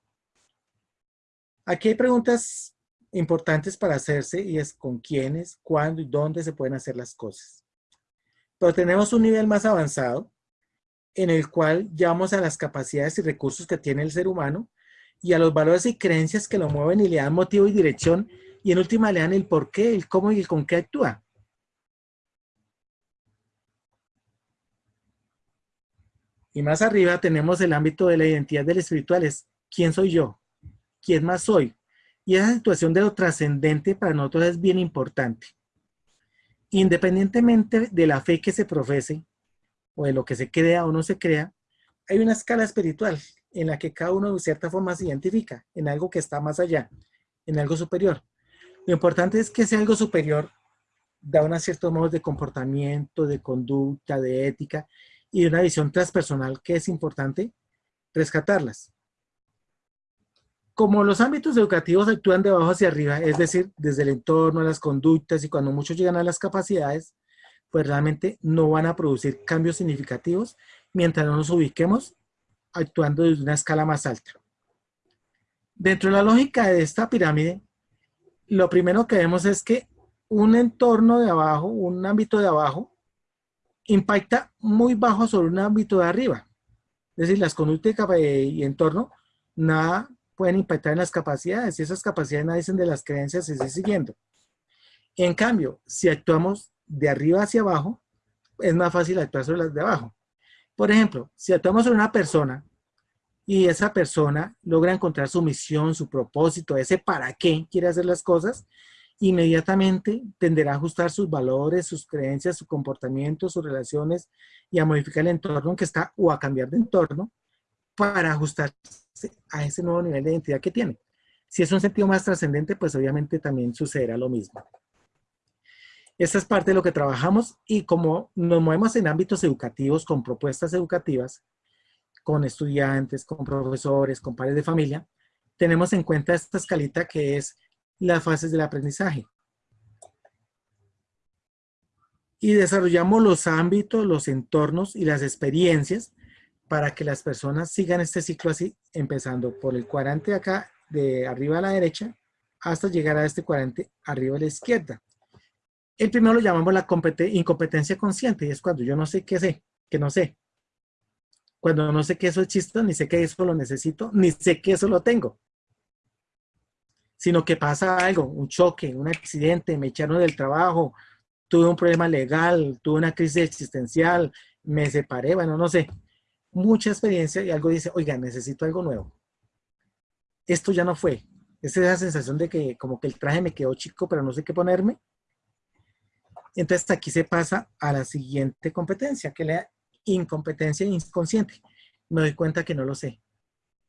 Aquí hay preguntas importantes para hacerse y es con quiénes, cuándo y dónde se pueden hacer las cosas. Pero tenemos un nivel más avanzado en el cual llevamos a las capacidades y recursos que tiene el ser humano y a los valores y creencias que lo mueven y le dan motivo y dirección y en última le dan el por qué, el cómo y el con qué actúa. Y más arriba tenemos el ámbito de la identidad del espiritual, es quién soy yo, quién más soy. Y esa situación de lo trascendente para nosotros es bien importante. Independientemente de la fe que se profese, o de lo que se crea o no se crea, hay una escala espiritual en la que cada uno de cierta forma se identifica en algo que está más allá, en algo superior. Lo importante es que ese algo superior da unos ciertos modos de comportamiento, de conducta, de ética, y una visión transpersonal que es importante rescatarlas. como los ámbitos educativos actúan de abajo hacia arriba, es decir, desde el entorno, las conductas y cuando muchos llegan a las capacidades, pues realmente no van a producir cambios significativos mientras no nos ubiquemos actuando desde una escala más alta. Dentro de la lógica de esta pirámide, lo primero que vemos es que un entorno de abajo, un ámbito de abajo, impacta muy bajo sobre un ámbito de arriba. Es decir, las conductas y entorno nada pueden impactar en las capacidades y esas capacidades nacen de las creencias y se siguiendo. En cambio, si actuamos de arriba hacia abajo, es más fácil actuar sobre las de abajo. Por ejemplo, si actuamos sobre una persona y esa persona logra encontrar su misión, su propósito, ese para qué quiere hacer las cosas, inmediatamente tenderá a ajustar sus valores, sus creencias, su comportamiento, sus relaciones y a modificar el entorno en que está o a cambiar de entorno para ajustarse a ese nuevo nivel de identidad que tiene. Si es un sentido más trascendente, pues obviamente también sucederá lo mismo. Esta es parte de lo que trabajamos y como nos movemos en ámbitos educativos con propuestas educativas, con estudiantes, con profesores, con padres de familia, tenemos en cuenta esta escalita que es las fases del aprendizaje. Y desarrollamos los ámbitos, los entornos y las experiencias para que las personas sigan este ciclo así, empezando por el cuadrante acá, de arriba a la derecha, hasta llegar a este cuadrante arriba a la izquierda. El primero lo llamamos la incompetencia consciente, y es cuando yo no sé qué sé, que no sé. Cuando no sé que eso existe, ni sé que eso lo necesito, ni sé que eso lo tengo sino que pasa algo, un choque, un accidente, me echaron del trabajo, tuve un problema legal, tuve una crisis existencial, me separé, bueno, no sé, mucha experiencia y algo dice, oiga, necesito algo nuevo. Esto ya no fue. Es esa sensación de que como que el traje me quedó chico, pero no sé qué ponerme. Entonces aquí se pasa a la siguiente competencia, que la incompetencia inconsciente. Me doy cuenta que no lo sé,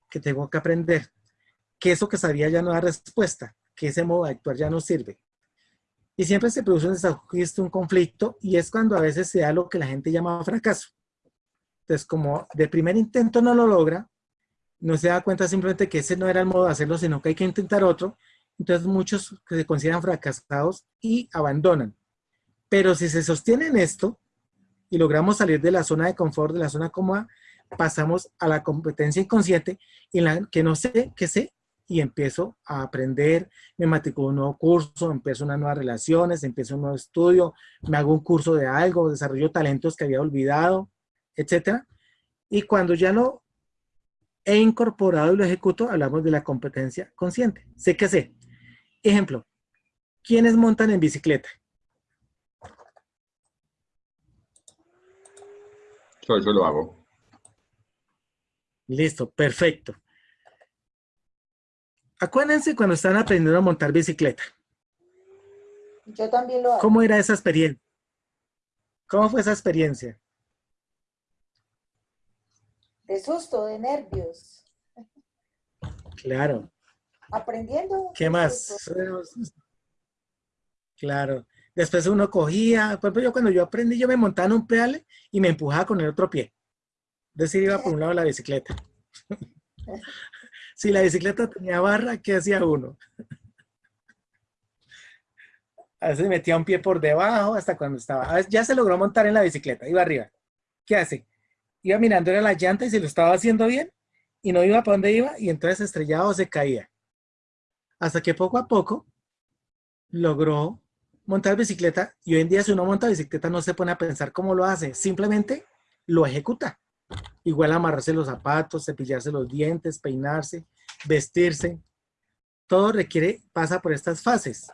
que tengo que aprender, que eso que sabía ya no da respuesta, que ese modo de actuar ya no sirve. Y siempre se produce un desajuste, un conflicto, y es cuando a veces se da lo que la gente llama fracaso. Entonces, como de primer intento no lo logra, no se da cuenta simplemente que ese no era el modo de hacerlo, sino que hay que intentar otro. Entonces, muchos se consideran fracasados y abandonan. Pero si se sostiene en esto y logramos salir de la zona de confort, de la zona cómoda, pasamos a la competencia inconsciente en la que no sé qué sé y empiezo a aprender, me matriculo un nuevo curso, empiezo unas nuevas relaciones, empiezo un nuevo estudio, me hago un curso de algo, desarrollo talentos que había olvidado, etc. Y cuando ya lo he incorporado y lo ejecuto, hablamos de la competencia consciente. Sé que sé. Ejemplo, ¿quiénes montan en bicicleta? Yo, yo lo hago. Listo, perfecto. Acuérdense cuando están aprendiendo a montar bicicleta. Yo también lo hago. ¿Cómo era esa experiencia? ¿Cómo fue esa experiencia? De susto, de nervios. Claro. Aprendiendo. ¿Qué más? Claro. Después uno cogía, por ejemplo, yo cuando yo aprendí, yo me montaba en un pedale y me empujaba con el otro pie. Es decir, iba por un lado la bicicleta. Si la bicicleta tenía barra, ¿qué hacía uno? A veces metía un pie por debajo hasta cuando estaba. ya se logró montar en la bicicleta, iba arriba. ¿Qué hace? Iba mirando era la llanta y se lo estaba haciendo bien y no iba para donde iba y entonces estrellaba o se caía. Hasta que poco a poco logró montar bicicleta y hoy en día si uno monta bicicleta no se pone a pensar cómo lo hace, simplemente lo ejecuta. Igual amarrarse los zapatos, cepillarse los dientes, peinarse, vestirse. Todo requiere, pasa por estas fases.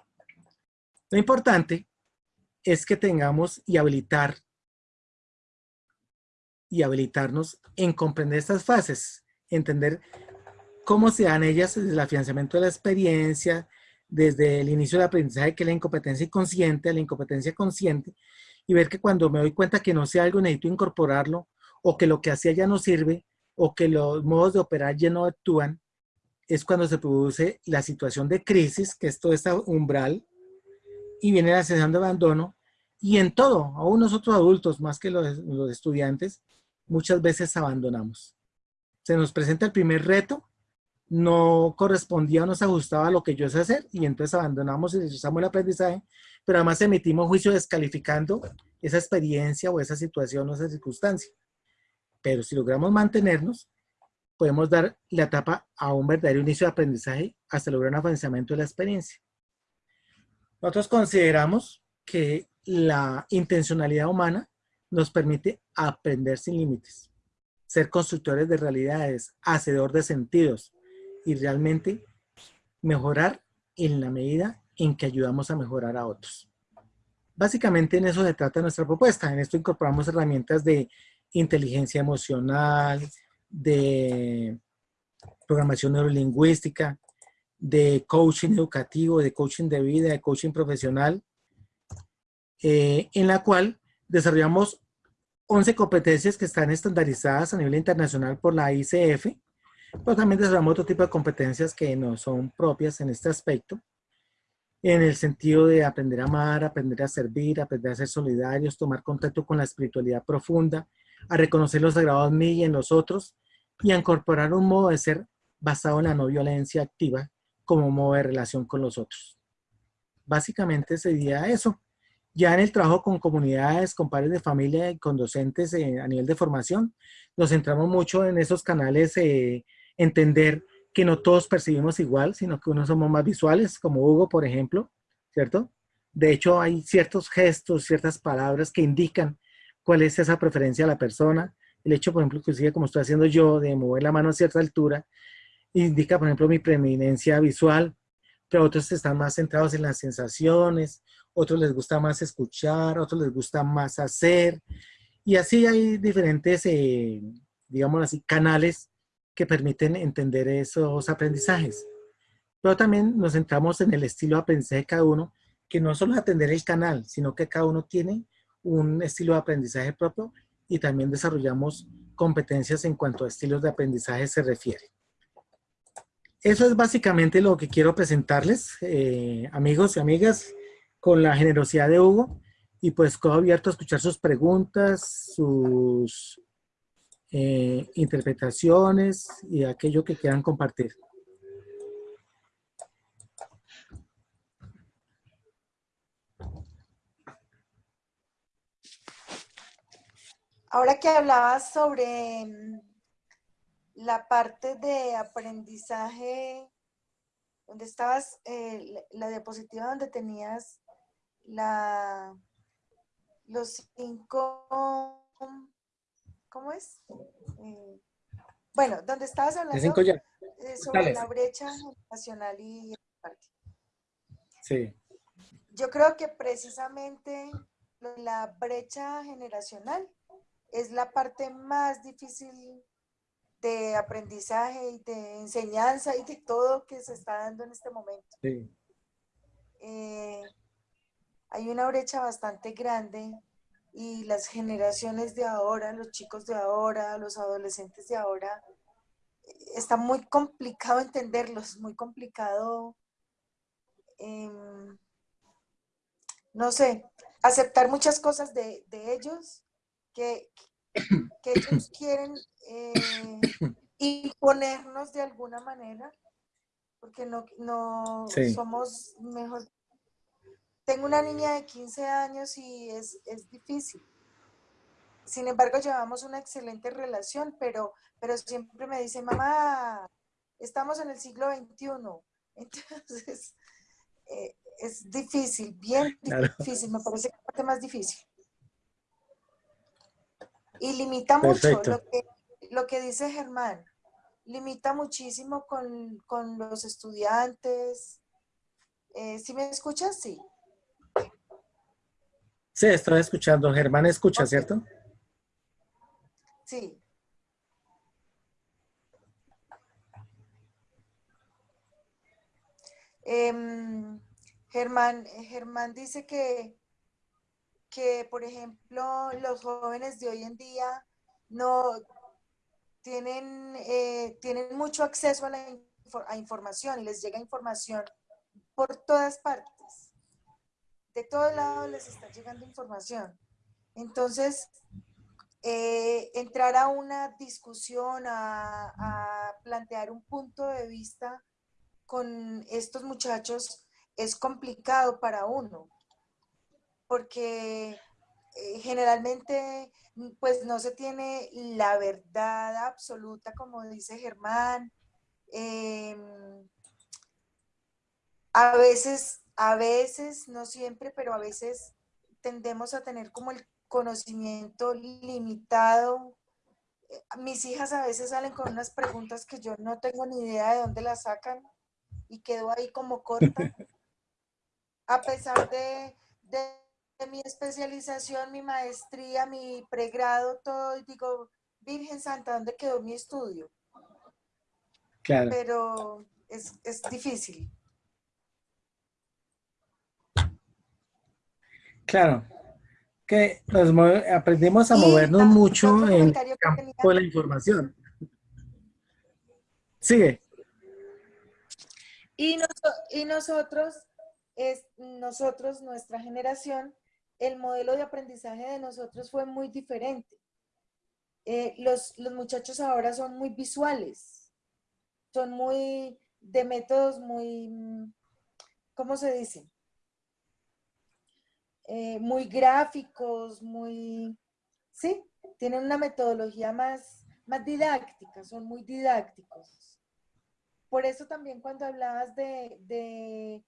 Lo importante es que tengamos y habilitar y habilitarnos en comprender estas fases, entender cómo se dan ellas el afianzamiento de la experiencia, desde el inicio del aprendizaje que la incompetencia inconsciente, la incompetencia consciente, y ver que cuando me doy cuenta que no sé algo necesito incorporarlo o que lo que hacía ya no sirve, o que los modos de operar ya no actúan, es cuando se produce la situación de crisis, que es todo este umbral, y viene la sensación de abandono, y en todo, aún nosotros adultos, más que los, los estudiantes, muchas veces abandonamos. Se nos presenta el primer reto no correspondía no se ajustaba a lo que yo sé hacer y entonces abandonamos y usamos el aprendizaje, pero además emitimos juicio descalificando esa experiencia o esa situación o esa circunstancia. Pero si logramos mantenernos, podemos dar la etapa a un verdadero inicio de aprendizaje hasta lograr un avanzamiento de la experiencia. Nosotros consideramos que la intencionalidad humana nos permite aprender sin límites, ser constructores de realidades, hacedor de sentidos y realmente mejorar en la medida en que ayudamos a mejorar a otros. Básicamente en eso se trata nuestra propuesta. En esto incorporamos herramientas de inteligencia emocional, de programación neurolingüística, de coaching educativo, de coaching de vida, de coaching profesional, eh, en la cual desarrollamos 11 competencias que están estandarizadas a nivel internacional por la ICF, pero también desarrollamos otro tipo de competencias que no son propias en este aspecto, en el sentido de aprender a amar, aprender a servir, aprender a ser solidarios, tomar contacto con la espiritualidad profunda, a reconocer los sagrados en mí y en los otros, y a incorporar un modo de ser basado en la no violencia activa como modo de relación con los otros. Básicamente sería eso. Ya en el trabajo con comunidades, con padres de familia y con docentes eh, a nivel de formación, nos centramos mucho en esos canales, eh, entender que no todos percibimos igual, sino que unos somos más visuales, como Hugo, por ejemplo, ¿cierto? De hecho, hay ciertos gestos, ciertas palabras que indican cuál es esa preferencia de la persona. El hecho, por ejemplo, sigue como estoy haciendo yo, de mover la mano a cierta altura, indica, por ejemplo, mi preeminencia visual, pero otros están más centrados en las sensaciones, otros les gusta más escuchar, otros les gusta más hacer, y así hay diferentes, eh, digamos así, canales que permiten entender esos aprendizajes. Pero también nos centramos en el estilo de aprendizaje de cada uno, que no solo es atender el canal, sino que cada uno tiene un estilo de aprendizaje propio y también desarrollamos competencias en cuanto a estilos de aprendizaje se refiere. Eso es básicamente lo que quiero presentarles, eh, amigos y amigas, con la generosidad de Hugo. Y pues quedo abierto a escuchar sus preguntas, sus eh, interpretaciones y aquello que quieran compartir. Ahora que hablabas sobre mm, la parte de aprendizaje, donde estabas, eh, la diapositiva donde tenías la, los cinco, ¿cómo es? Eh, bueno, donde estabas hablando eh, sobre la brecha nacional y parte. Sí. Yo creo que precisamente la brecha generacional es la parte más difícil de aprendizaje y de enseñanza y de todo que se está dando en este momento. Eh, hay una brecha bastante grande y las generaciones de ahora, los chicos de ahora, los adolescentes de ahora, está muy complicado entenderlos, muy complicado, em, no sé, aceptar muchas cosas de, de ellos que, que ellos quieren eh, imponernos de alguna manera, porque no, no somos mejor. Tengo una niña de 15 años y es, es, difícil. Sin embargo, llevamos una excelente relación, pero, pero siempre me dice, mamá, estamos en el siglo XXI. Entonces, eh, es difícil, bien difícil, me parece que es la parte más difícil. Y limita mucho lo que, lo que dice Germán. Limita muchísimo con, los estudiantes. Eh, ¿Sí me escuchas? Sí. Sí, estoy escuchando. Germán escucha, ¿cierto? Sí. Em, Germán, Germán dice que, que, por ejemplo, los jóvenes de hoy en día no tienen, eh, tienen mucho acceso a la información y les llega información por todas partes. De todos lados les está llegando información. Entonces, eh, entrar a una discusión, a, plantear un punto de vista con estos muchachos es complicado para uno, porque eh, generalmente pues no se tiene la verdad absoluta, como dice Germán. Em, a veces, a veces, no siempre, pero a veces tendemos a tener como el conocimiento limitado. Eh, mis hijas a veces salen con unas preguntas que yo no tengo ni idea de dónde las sacan y quedo ahí como corta. A pesar de, mi especialización, mi maestría, mi pregrado, todo, y digo, Virgen Santa, ¿dónde quedó mi estudio? Claro. Pero es, es difícil. Claro, que nos aprendimos a movernos mucho en el campo de la información. Sigue. Y, y nosotros, es, nosotros, nuestra generación, el modelo de aprendizaje de nosotros fue muy diferente. Eh, los, los muchachos ahora son muy visuales, son muy de métodos muy, ¿cómo se dice? Eh, muy gráficos, muy, sí, tienen una metodología más, más didáctica, son muy didácticos. Por eso también cuando hablabas de, de,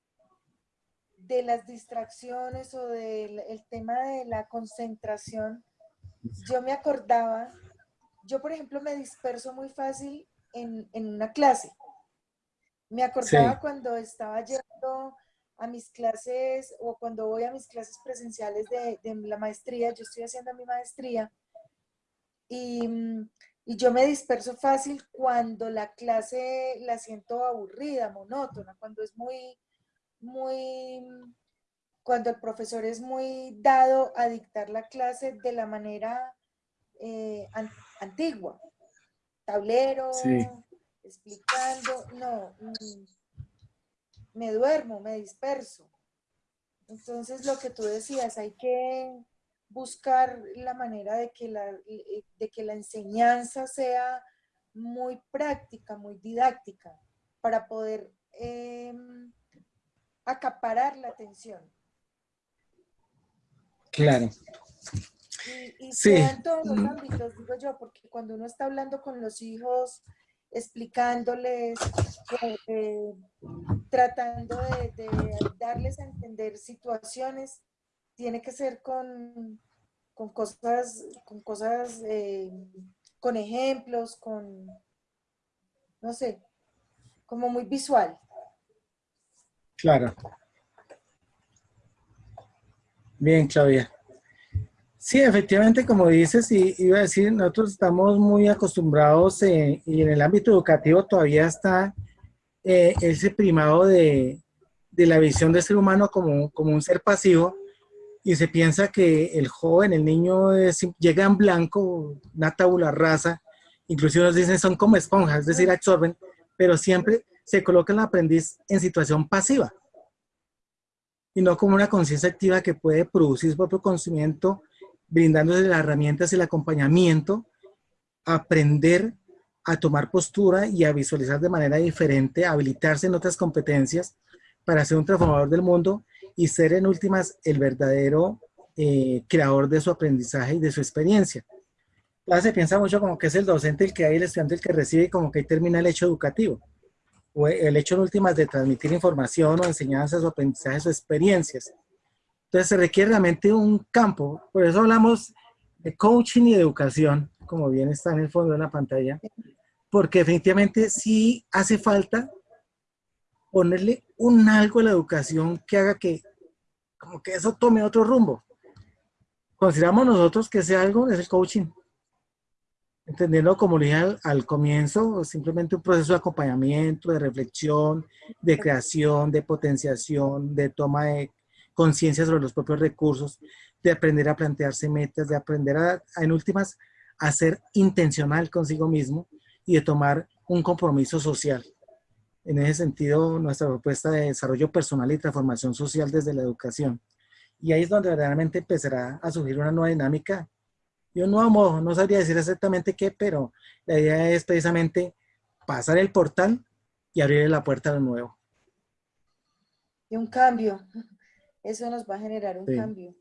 de las distracciones o del el tema de la concentración, yo me acordaba, yo por ejemplo me disperso muy fácil en, en una clase. Me acordaba cuando estaba yendo a mis clases o cuando voy a mis clases presenciales de, la maestría, yo estoy haciendo mi maestría y, y, yo me disperso fácil cuando la clase la siento aburrida, monótona, cuando es muy, muy, cuando el profesor es muy dado a dictar la clase de la manera eh, antigua, tablero, explicando, no, mm, me duermo, me disperso. Entonces, lo que tú decías, hay que buscar la manera de que la, de que la enseñanza sea muy práctica, muy didáctica, para poder em, acaparar la atención. Claro. Y, sí. en todos los ámbitos, digo yo, porque cuando uno está hablando con los hijos, explicándoles, eh, tratando de, darles a entender situaciones, tiene que ser con, con cosas, con cosas, eh, con ejemplos, con, no sé, como muy visual. Claro. Bien, Claudia. Sí, efectivamente, como dices, y iba a decir, nosotros estamos muy acostumbrados y en el ámbito educativo todavía está eh, ese primado de, de, la visión del ser humano como, como, un ser pasivo y se piensa que el joven, el niño llega en blanco, una tabula rasa, inclusive nos dicen son como esponjas, es decir, absorben, pero siempre se coloca el aprendiz en situación pasiva. Y no como una conciencia activa que puede producir su propio conocimiento brindándole las herramientas y el acompañamiento, aprender a tomar postura y a visualizar de manera diferente, habilitarse en otras competencias para ser un transformador del mundo y ser en últimas el verdadero eh, creador de su aprendizaje y de su experiencia. Ahora se piensa mucho como que es el docente el que hay, el estudiante el que recibe y como que ahí termina el hecho educativo. O el hecho en últimas de transmitir información o enseñanzas o aprendizajes o experiencias. Entonces se requiere realmente un campo, por eso hablamos de coaching y de educación, como bien está en el fondo de la pantalla, porque definitivamente sí hace falta ponerle un algo a la educación que haga que, como que eso tome otro rumbo. Consideramos nosotros que ese algo es el coaching. Entendiendo, como le dije al, al, comienzo, simplemente un proceso de acompañamiento, de reflexión, de creación, de potenciación, de toma de conciencia sobre los propios recursos, de aprender a plantearse metas, de aprender a, en últimas, a ser intencional consigo mismo y de tomar un compromiso social. En ese sentido, nuestra propuesta de desarrollo personal y transformación social desde la educación. Y ahí es donde verdaderamente empezará a surgir una nueva dinámica Y no sabría decir exactamente qué, pero la idea es precisamente pasar el portal y abrir la puerta a lo nuevo. Y un cambio. Eso nos va a generar un cambio.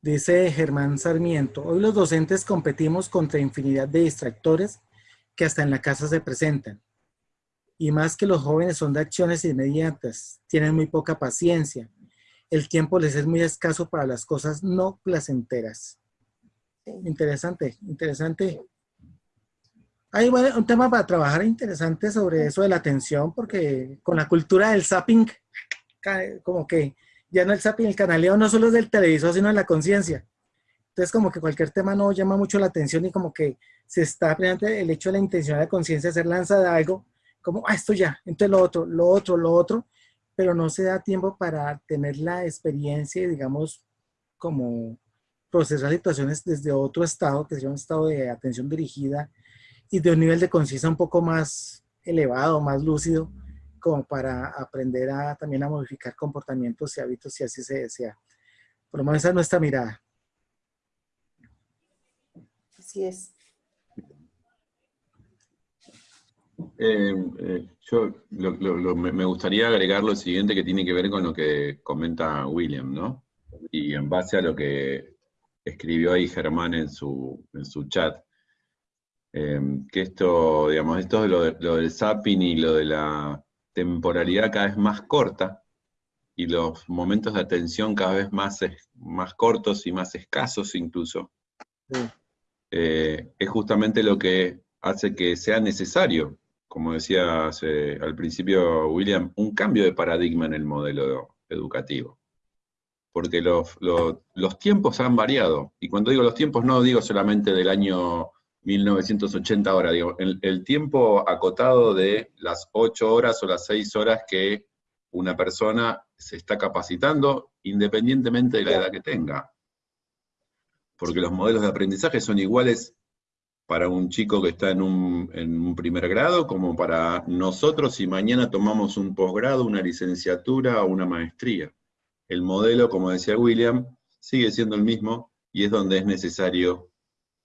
Dice Germán Sarmiento, hoy los docentes competimos contra infinidad de distractores que hasta en la casa se presentan. Y más que los jóvenes son de acciones inmediatas, tienen muy poca paciencia. El tiempo les es muy escaso para las cosas no placenteras. Interesante, interesante. Hay un tema para trabajar interesante sobre eso de la atención, porque con la cultura del zapping, como que ya no el zapping, el canaleo no solo es del televisor, sino de la conciencia. Entonces, como que cualquier tema no llama mucho la atención y como que se está presente el hecho de la intención de conciencia de ser lanza de algo, como, ah, esto ya, entonces lo otro, lo otro, lo otro, pero no se da tiempo para tener la experiencia y, digamos, como procesar situaciones desde otro estado, que sería un estado de atención dirigida y de un nivel de conciencia un poco más elevado, más lúcido, como para aprender a también a modificar comportamientos y hábitos si así se desea. Por lo menos esa es nuestra mirada. Así es. Eh, eh, yo me gustaría agregar lo siguiente que tiene que ver con lo que comenta William, ¿no? Y en base a lo que escribió ahí Germán en su, en su chat, eh, que esto, digamos, esto de lo, lo del zapping y lo de la temporalidad cada vez más corta y los momentos de atención cada vez más, más cortos y más escasos incluso, eh, es justamente lo que hace que sea necesario, como decía al principio William, un cambio de paradigma en el modelo educativo. Porque los, los tiempos han variado, y cuando digo los tiempos no digo solamente del año 1980 ahora, digo, el, tiempo acotado de las 8 horas o las 6 horas que una persona se está capacitando independientemente de la edad que tenga. Porque los modelos de aprendizaje son iguales para un chico que está en un, en un primer grado como para nosotros si mañana tomamos un posgrado, una licenciatura o una maestría. El modelo, como decía William, sigue siendo el mismo y es donde es necesario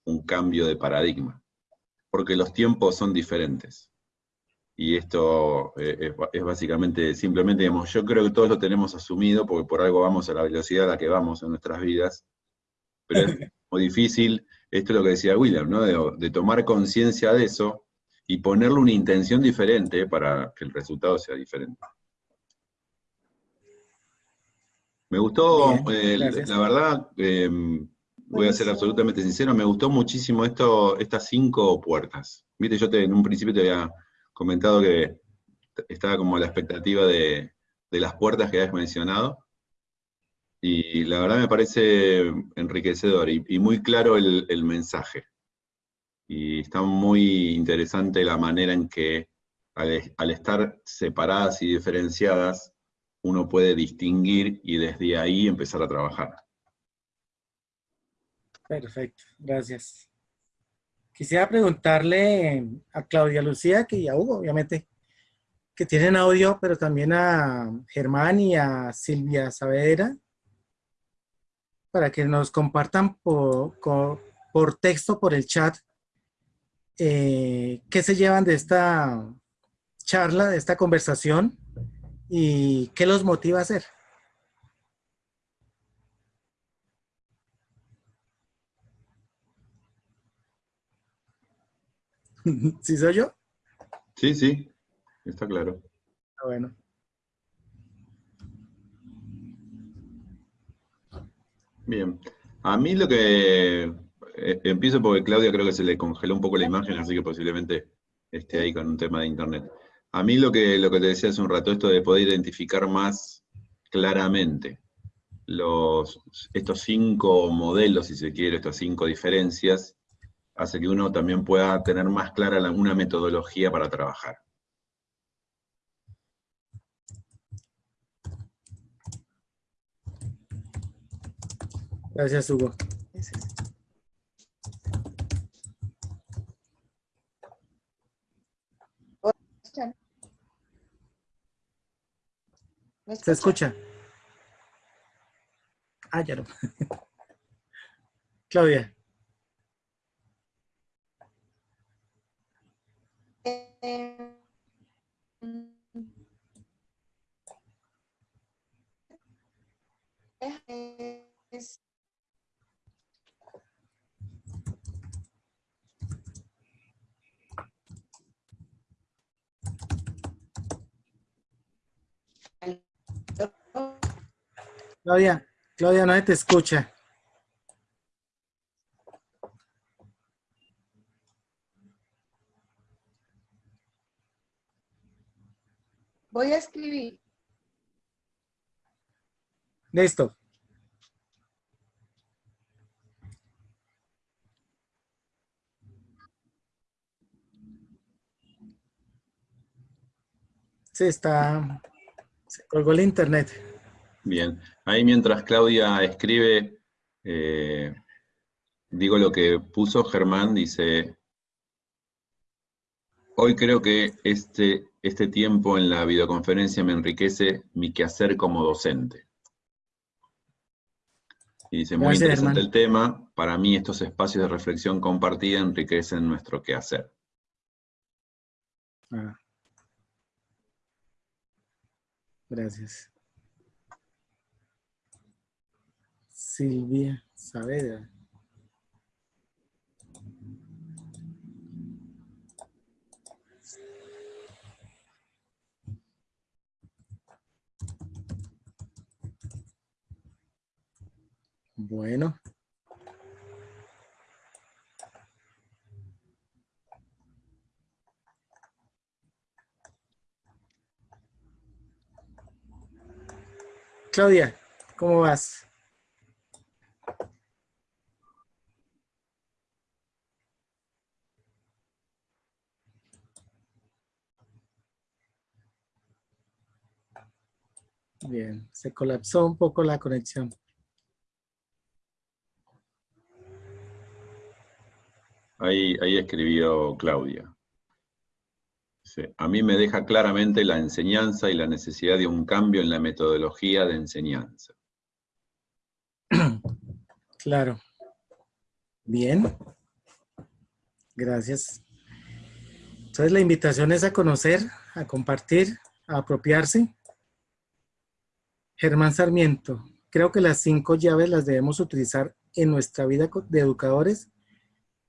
un cambio de paradigma, porque los tiempos son diferentes. Y esto eh, es, básicamente, simplemente, digamos, yo creo que todos lo tenemos asumido, porque por algo vamos a la velocidad a la que vamos en nuestras vidas, pero es muy difícil, esto es lo que decía William, ¿no? de, tomar conciencia de eso y ponerle una intención diferente para que el resultado sea diferente. Me gustó, eh, la verdad, em, voy a ser absolutamente sincero, me gustó muchísimo esto, estas cinco puertas. Viste, yo te, en un principio te había comentado que estaba como la expectativa de, las puertas que habías mencionado, y la verdad me parece enriquecedor y, muy claro el, el, mensaje. Y está muy interesante la manera en que al, al estar separadas y diferenciadas, uno puede distinguir y desde ahí empezar a trabajar. Perfecto, gracias. Quisiera preguntarle a Claudia Lucía que, y a Hugo, obviamente, que tienen audio, pero también a Germán y a Silvia Saavedra, para que nos compartan por, por texto, por el chat, eh, qué se llevan de esta charla, de esta conversación, y qué los motiva a hacer. ¿Sí soy yo? Sí, sí, está claro. Ah, bueno. Bien. A mí lo que... Eh, empiezo porque Claudia creo que se le congeló un poco la imagen, así que posiblemente esté ahí con un tema de internet. A mí lo que, lo que te decía hace un rato, esto de poder identificar más claramente los, estos cinco modelos, si se quiere, estas cinco diferencias, hace que uno también pueda tener más clara una metodología para trabajar. Gracias, Hugo. Se escucha. Ah, ya no. Claudia. Claudia, Claudia, no te escucha. Voy a escribir. Listo. Sí, está. Se el internet. Bien. Ahí mientras Claudia escribe, eh, digo lo que puso Germán, dice, hoy creo que este, este tiempo en la videoconferencia me enriquece mi quehacer como docente. Y dice, muy interesante el tema, para mí estos espacios de reflexión compartida enriquecen nuestro quehacer. Ah. Gracias. Silvia Saavedra. Bueno. Claudia, ¿cómo vas? Bien, se colapsó un poco la conexión. Ahí, escribió Claudia. a mí me deja claramente la enseñanza y la necesidad de un cambio en la metodología de enseñanza. Claro. Bien. Gracias. Entonces la invitación es a conocer, a compartir, a apropiarse. Germán Sarmiento, creo que las cinco llaves las debemos utilizar en nuestra vida de educadores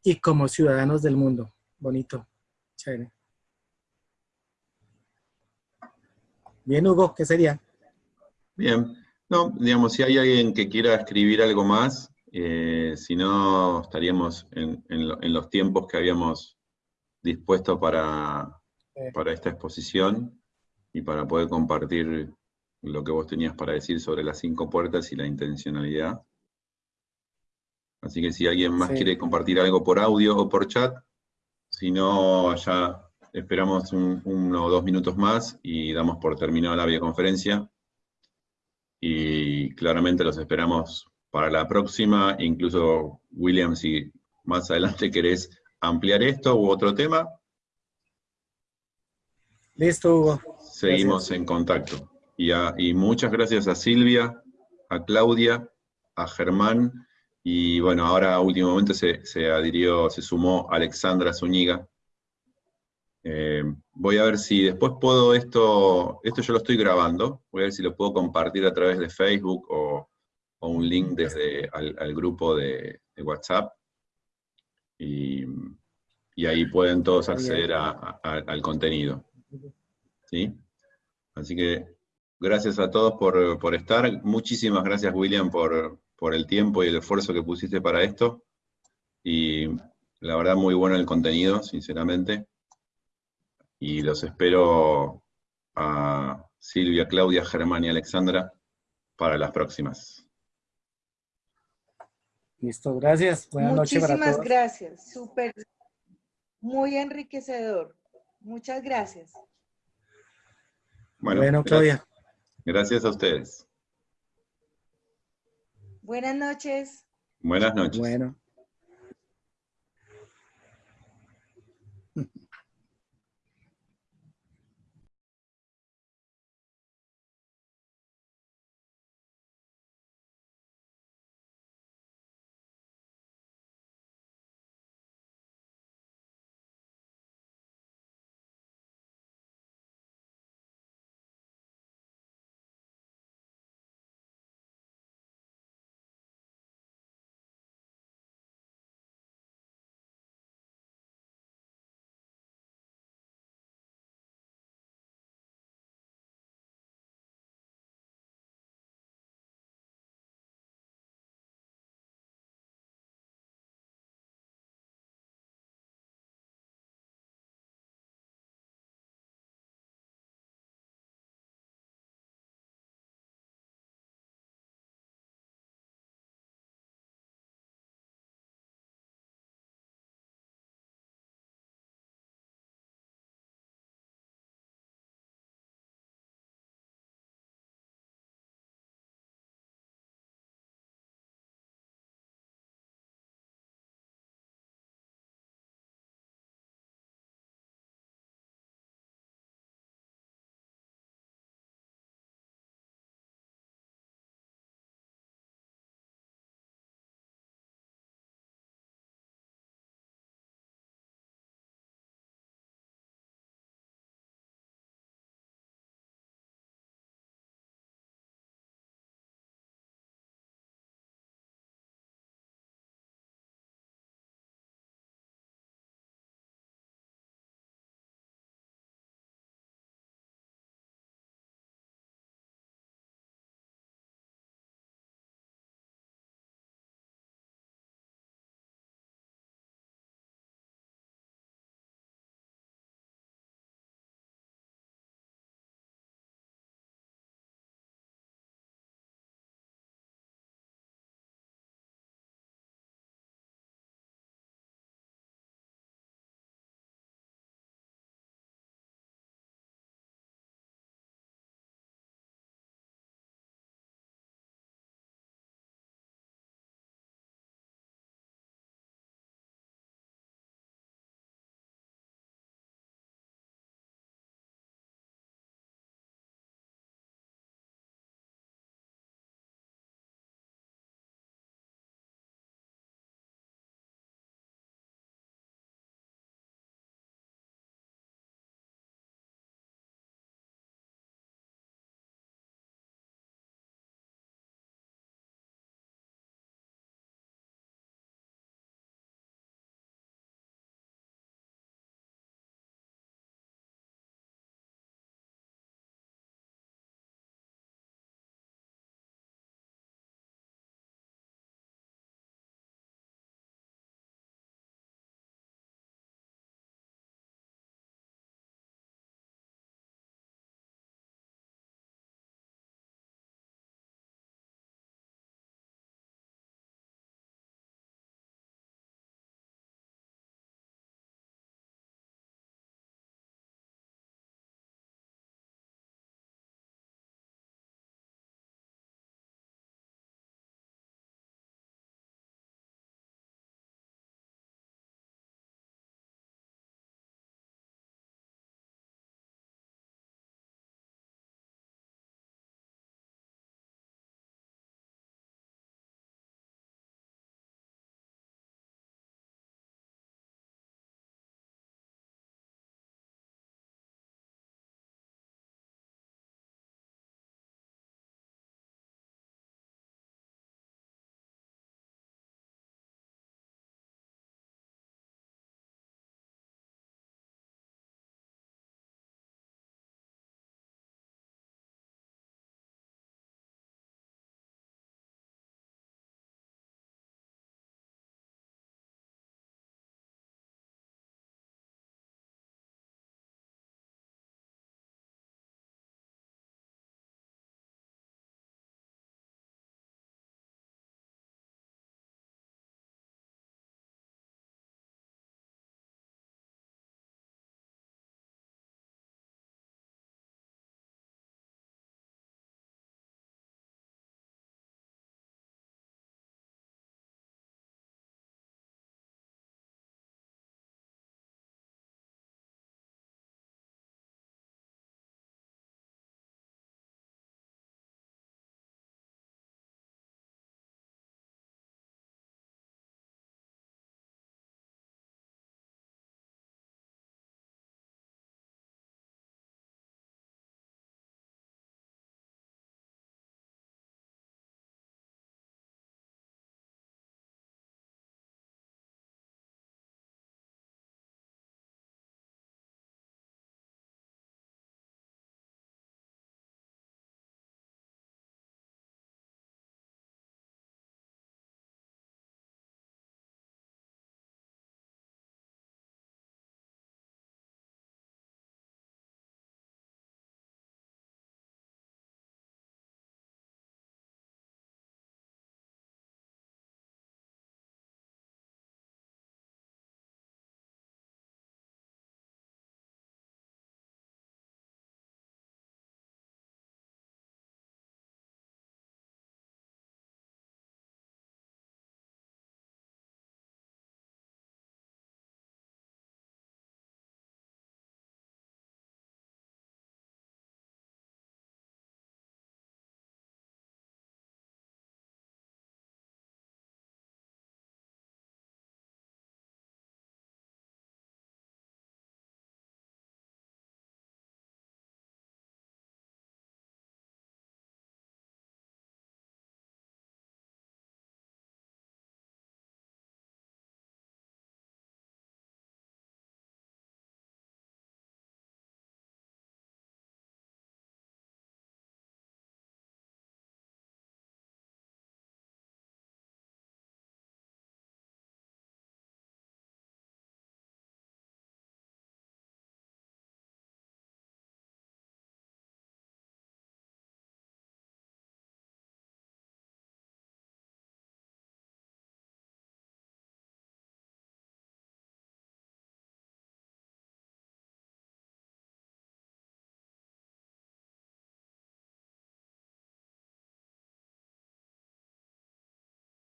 y como ciudadanos del mundo. Bonito. Chévere. Bien, Hugo, ¿qué sería? Bien. No, digamos, si hay alguien que quiera escribir algo más, eh, si no, estaríamos en, los tiempos que habíamos dispuesto para, para esta exposición y para poder compartir lo que vos tenías para decir sobre las cinco puertas y la intencionalidad. Así que si alguien más quiere compartir algo por audio o por chat, si no, ya esperamos uno o dos minutos más y damos por terminada la videoconferencia. Y claramente los esperamos para la próxima, incluso William, si más adelante querés ampliar esto u otro tema. Listo, Hugo. Seguimos en contacto. Y, y muchas gracias a Silvia, a Claudia, a Germán, y bueno, ahora últimamente se, se adhirió, se sumó Alexandra Zúñiga. Eh, voy a ver si después puedo esto, esto yo lo estoy grabando, voy a ver si lo puedo compartir a través de Facebook o, un link desde al, grupo de, WhatsApp. Y, ahí pueden todos acceder al contenido. ¿Sí? Así que gracias a todos por, por estar. Muchísimas gracias, William, por, por el tiempo y el esfuerzo que pusiste para esto. Y la verdad muy bueno el contenido, sinceramente. Y los espero a Silvia, Claudia, Germán y Alexandra para las próximas. Listo, gracias. Buenas noches para todos. gracias, súper, muy enriquecedor. Muchas gracias. bueno Claudia. Gracias a ustedes. Buenas noches. Buenas noches. Bueno.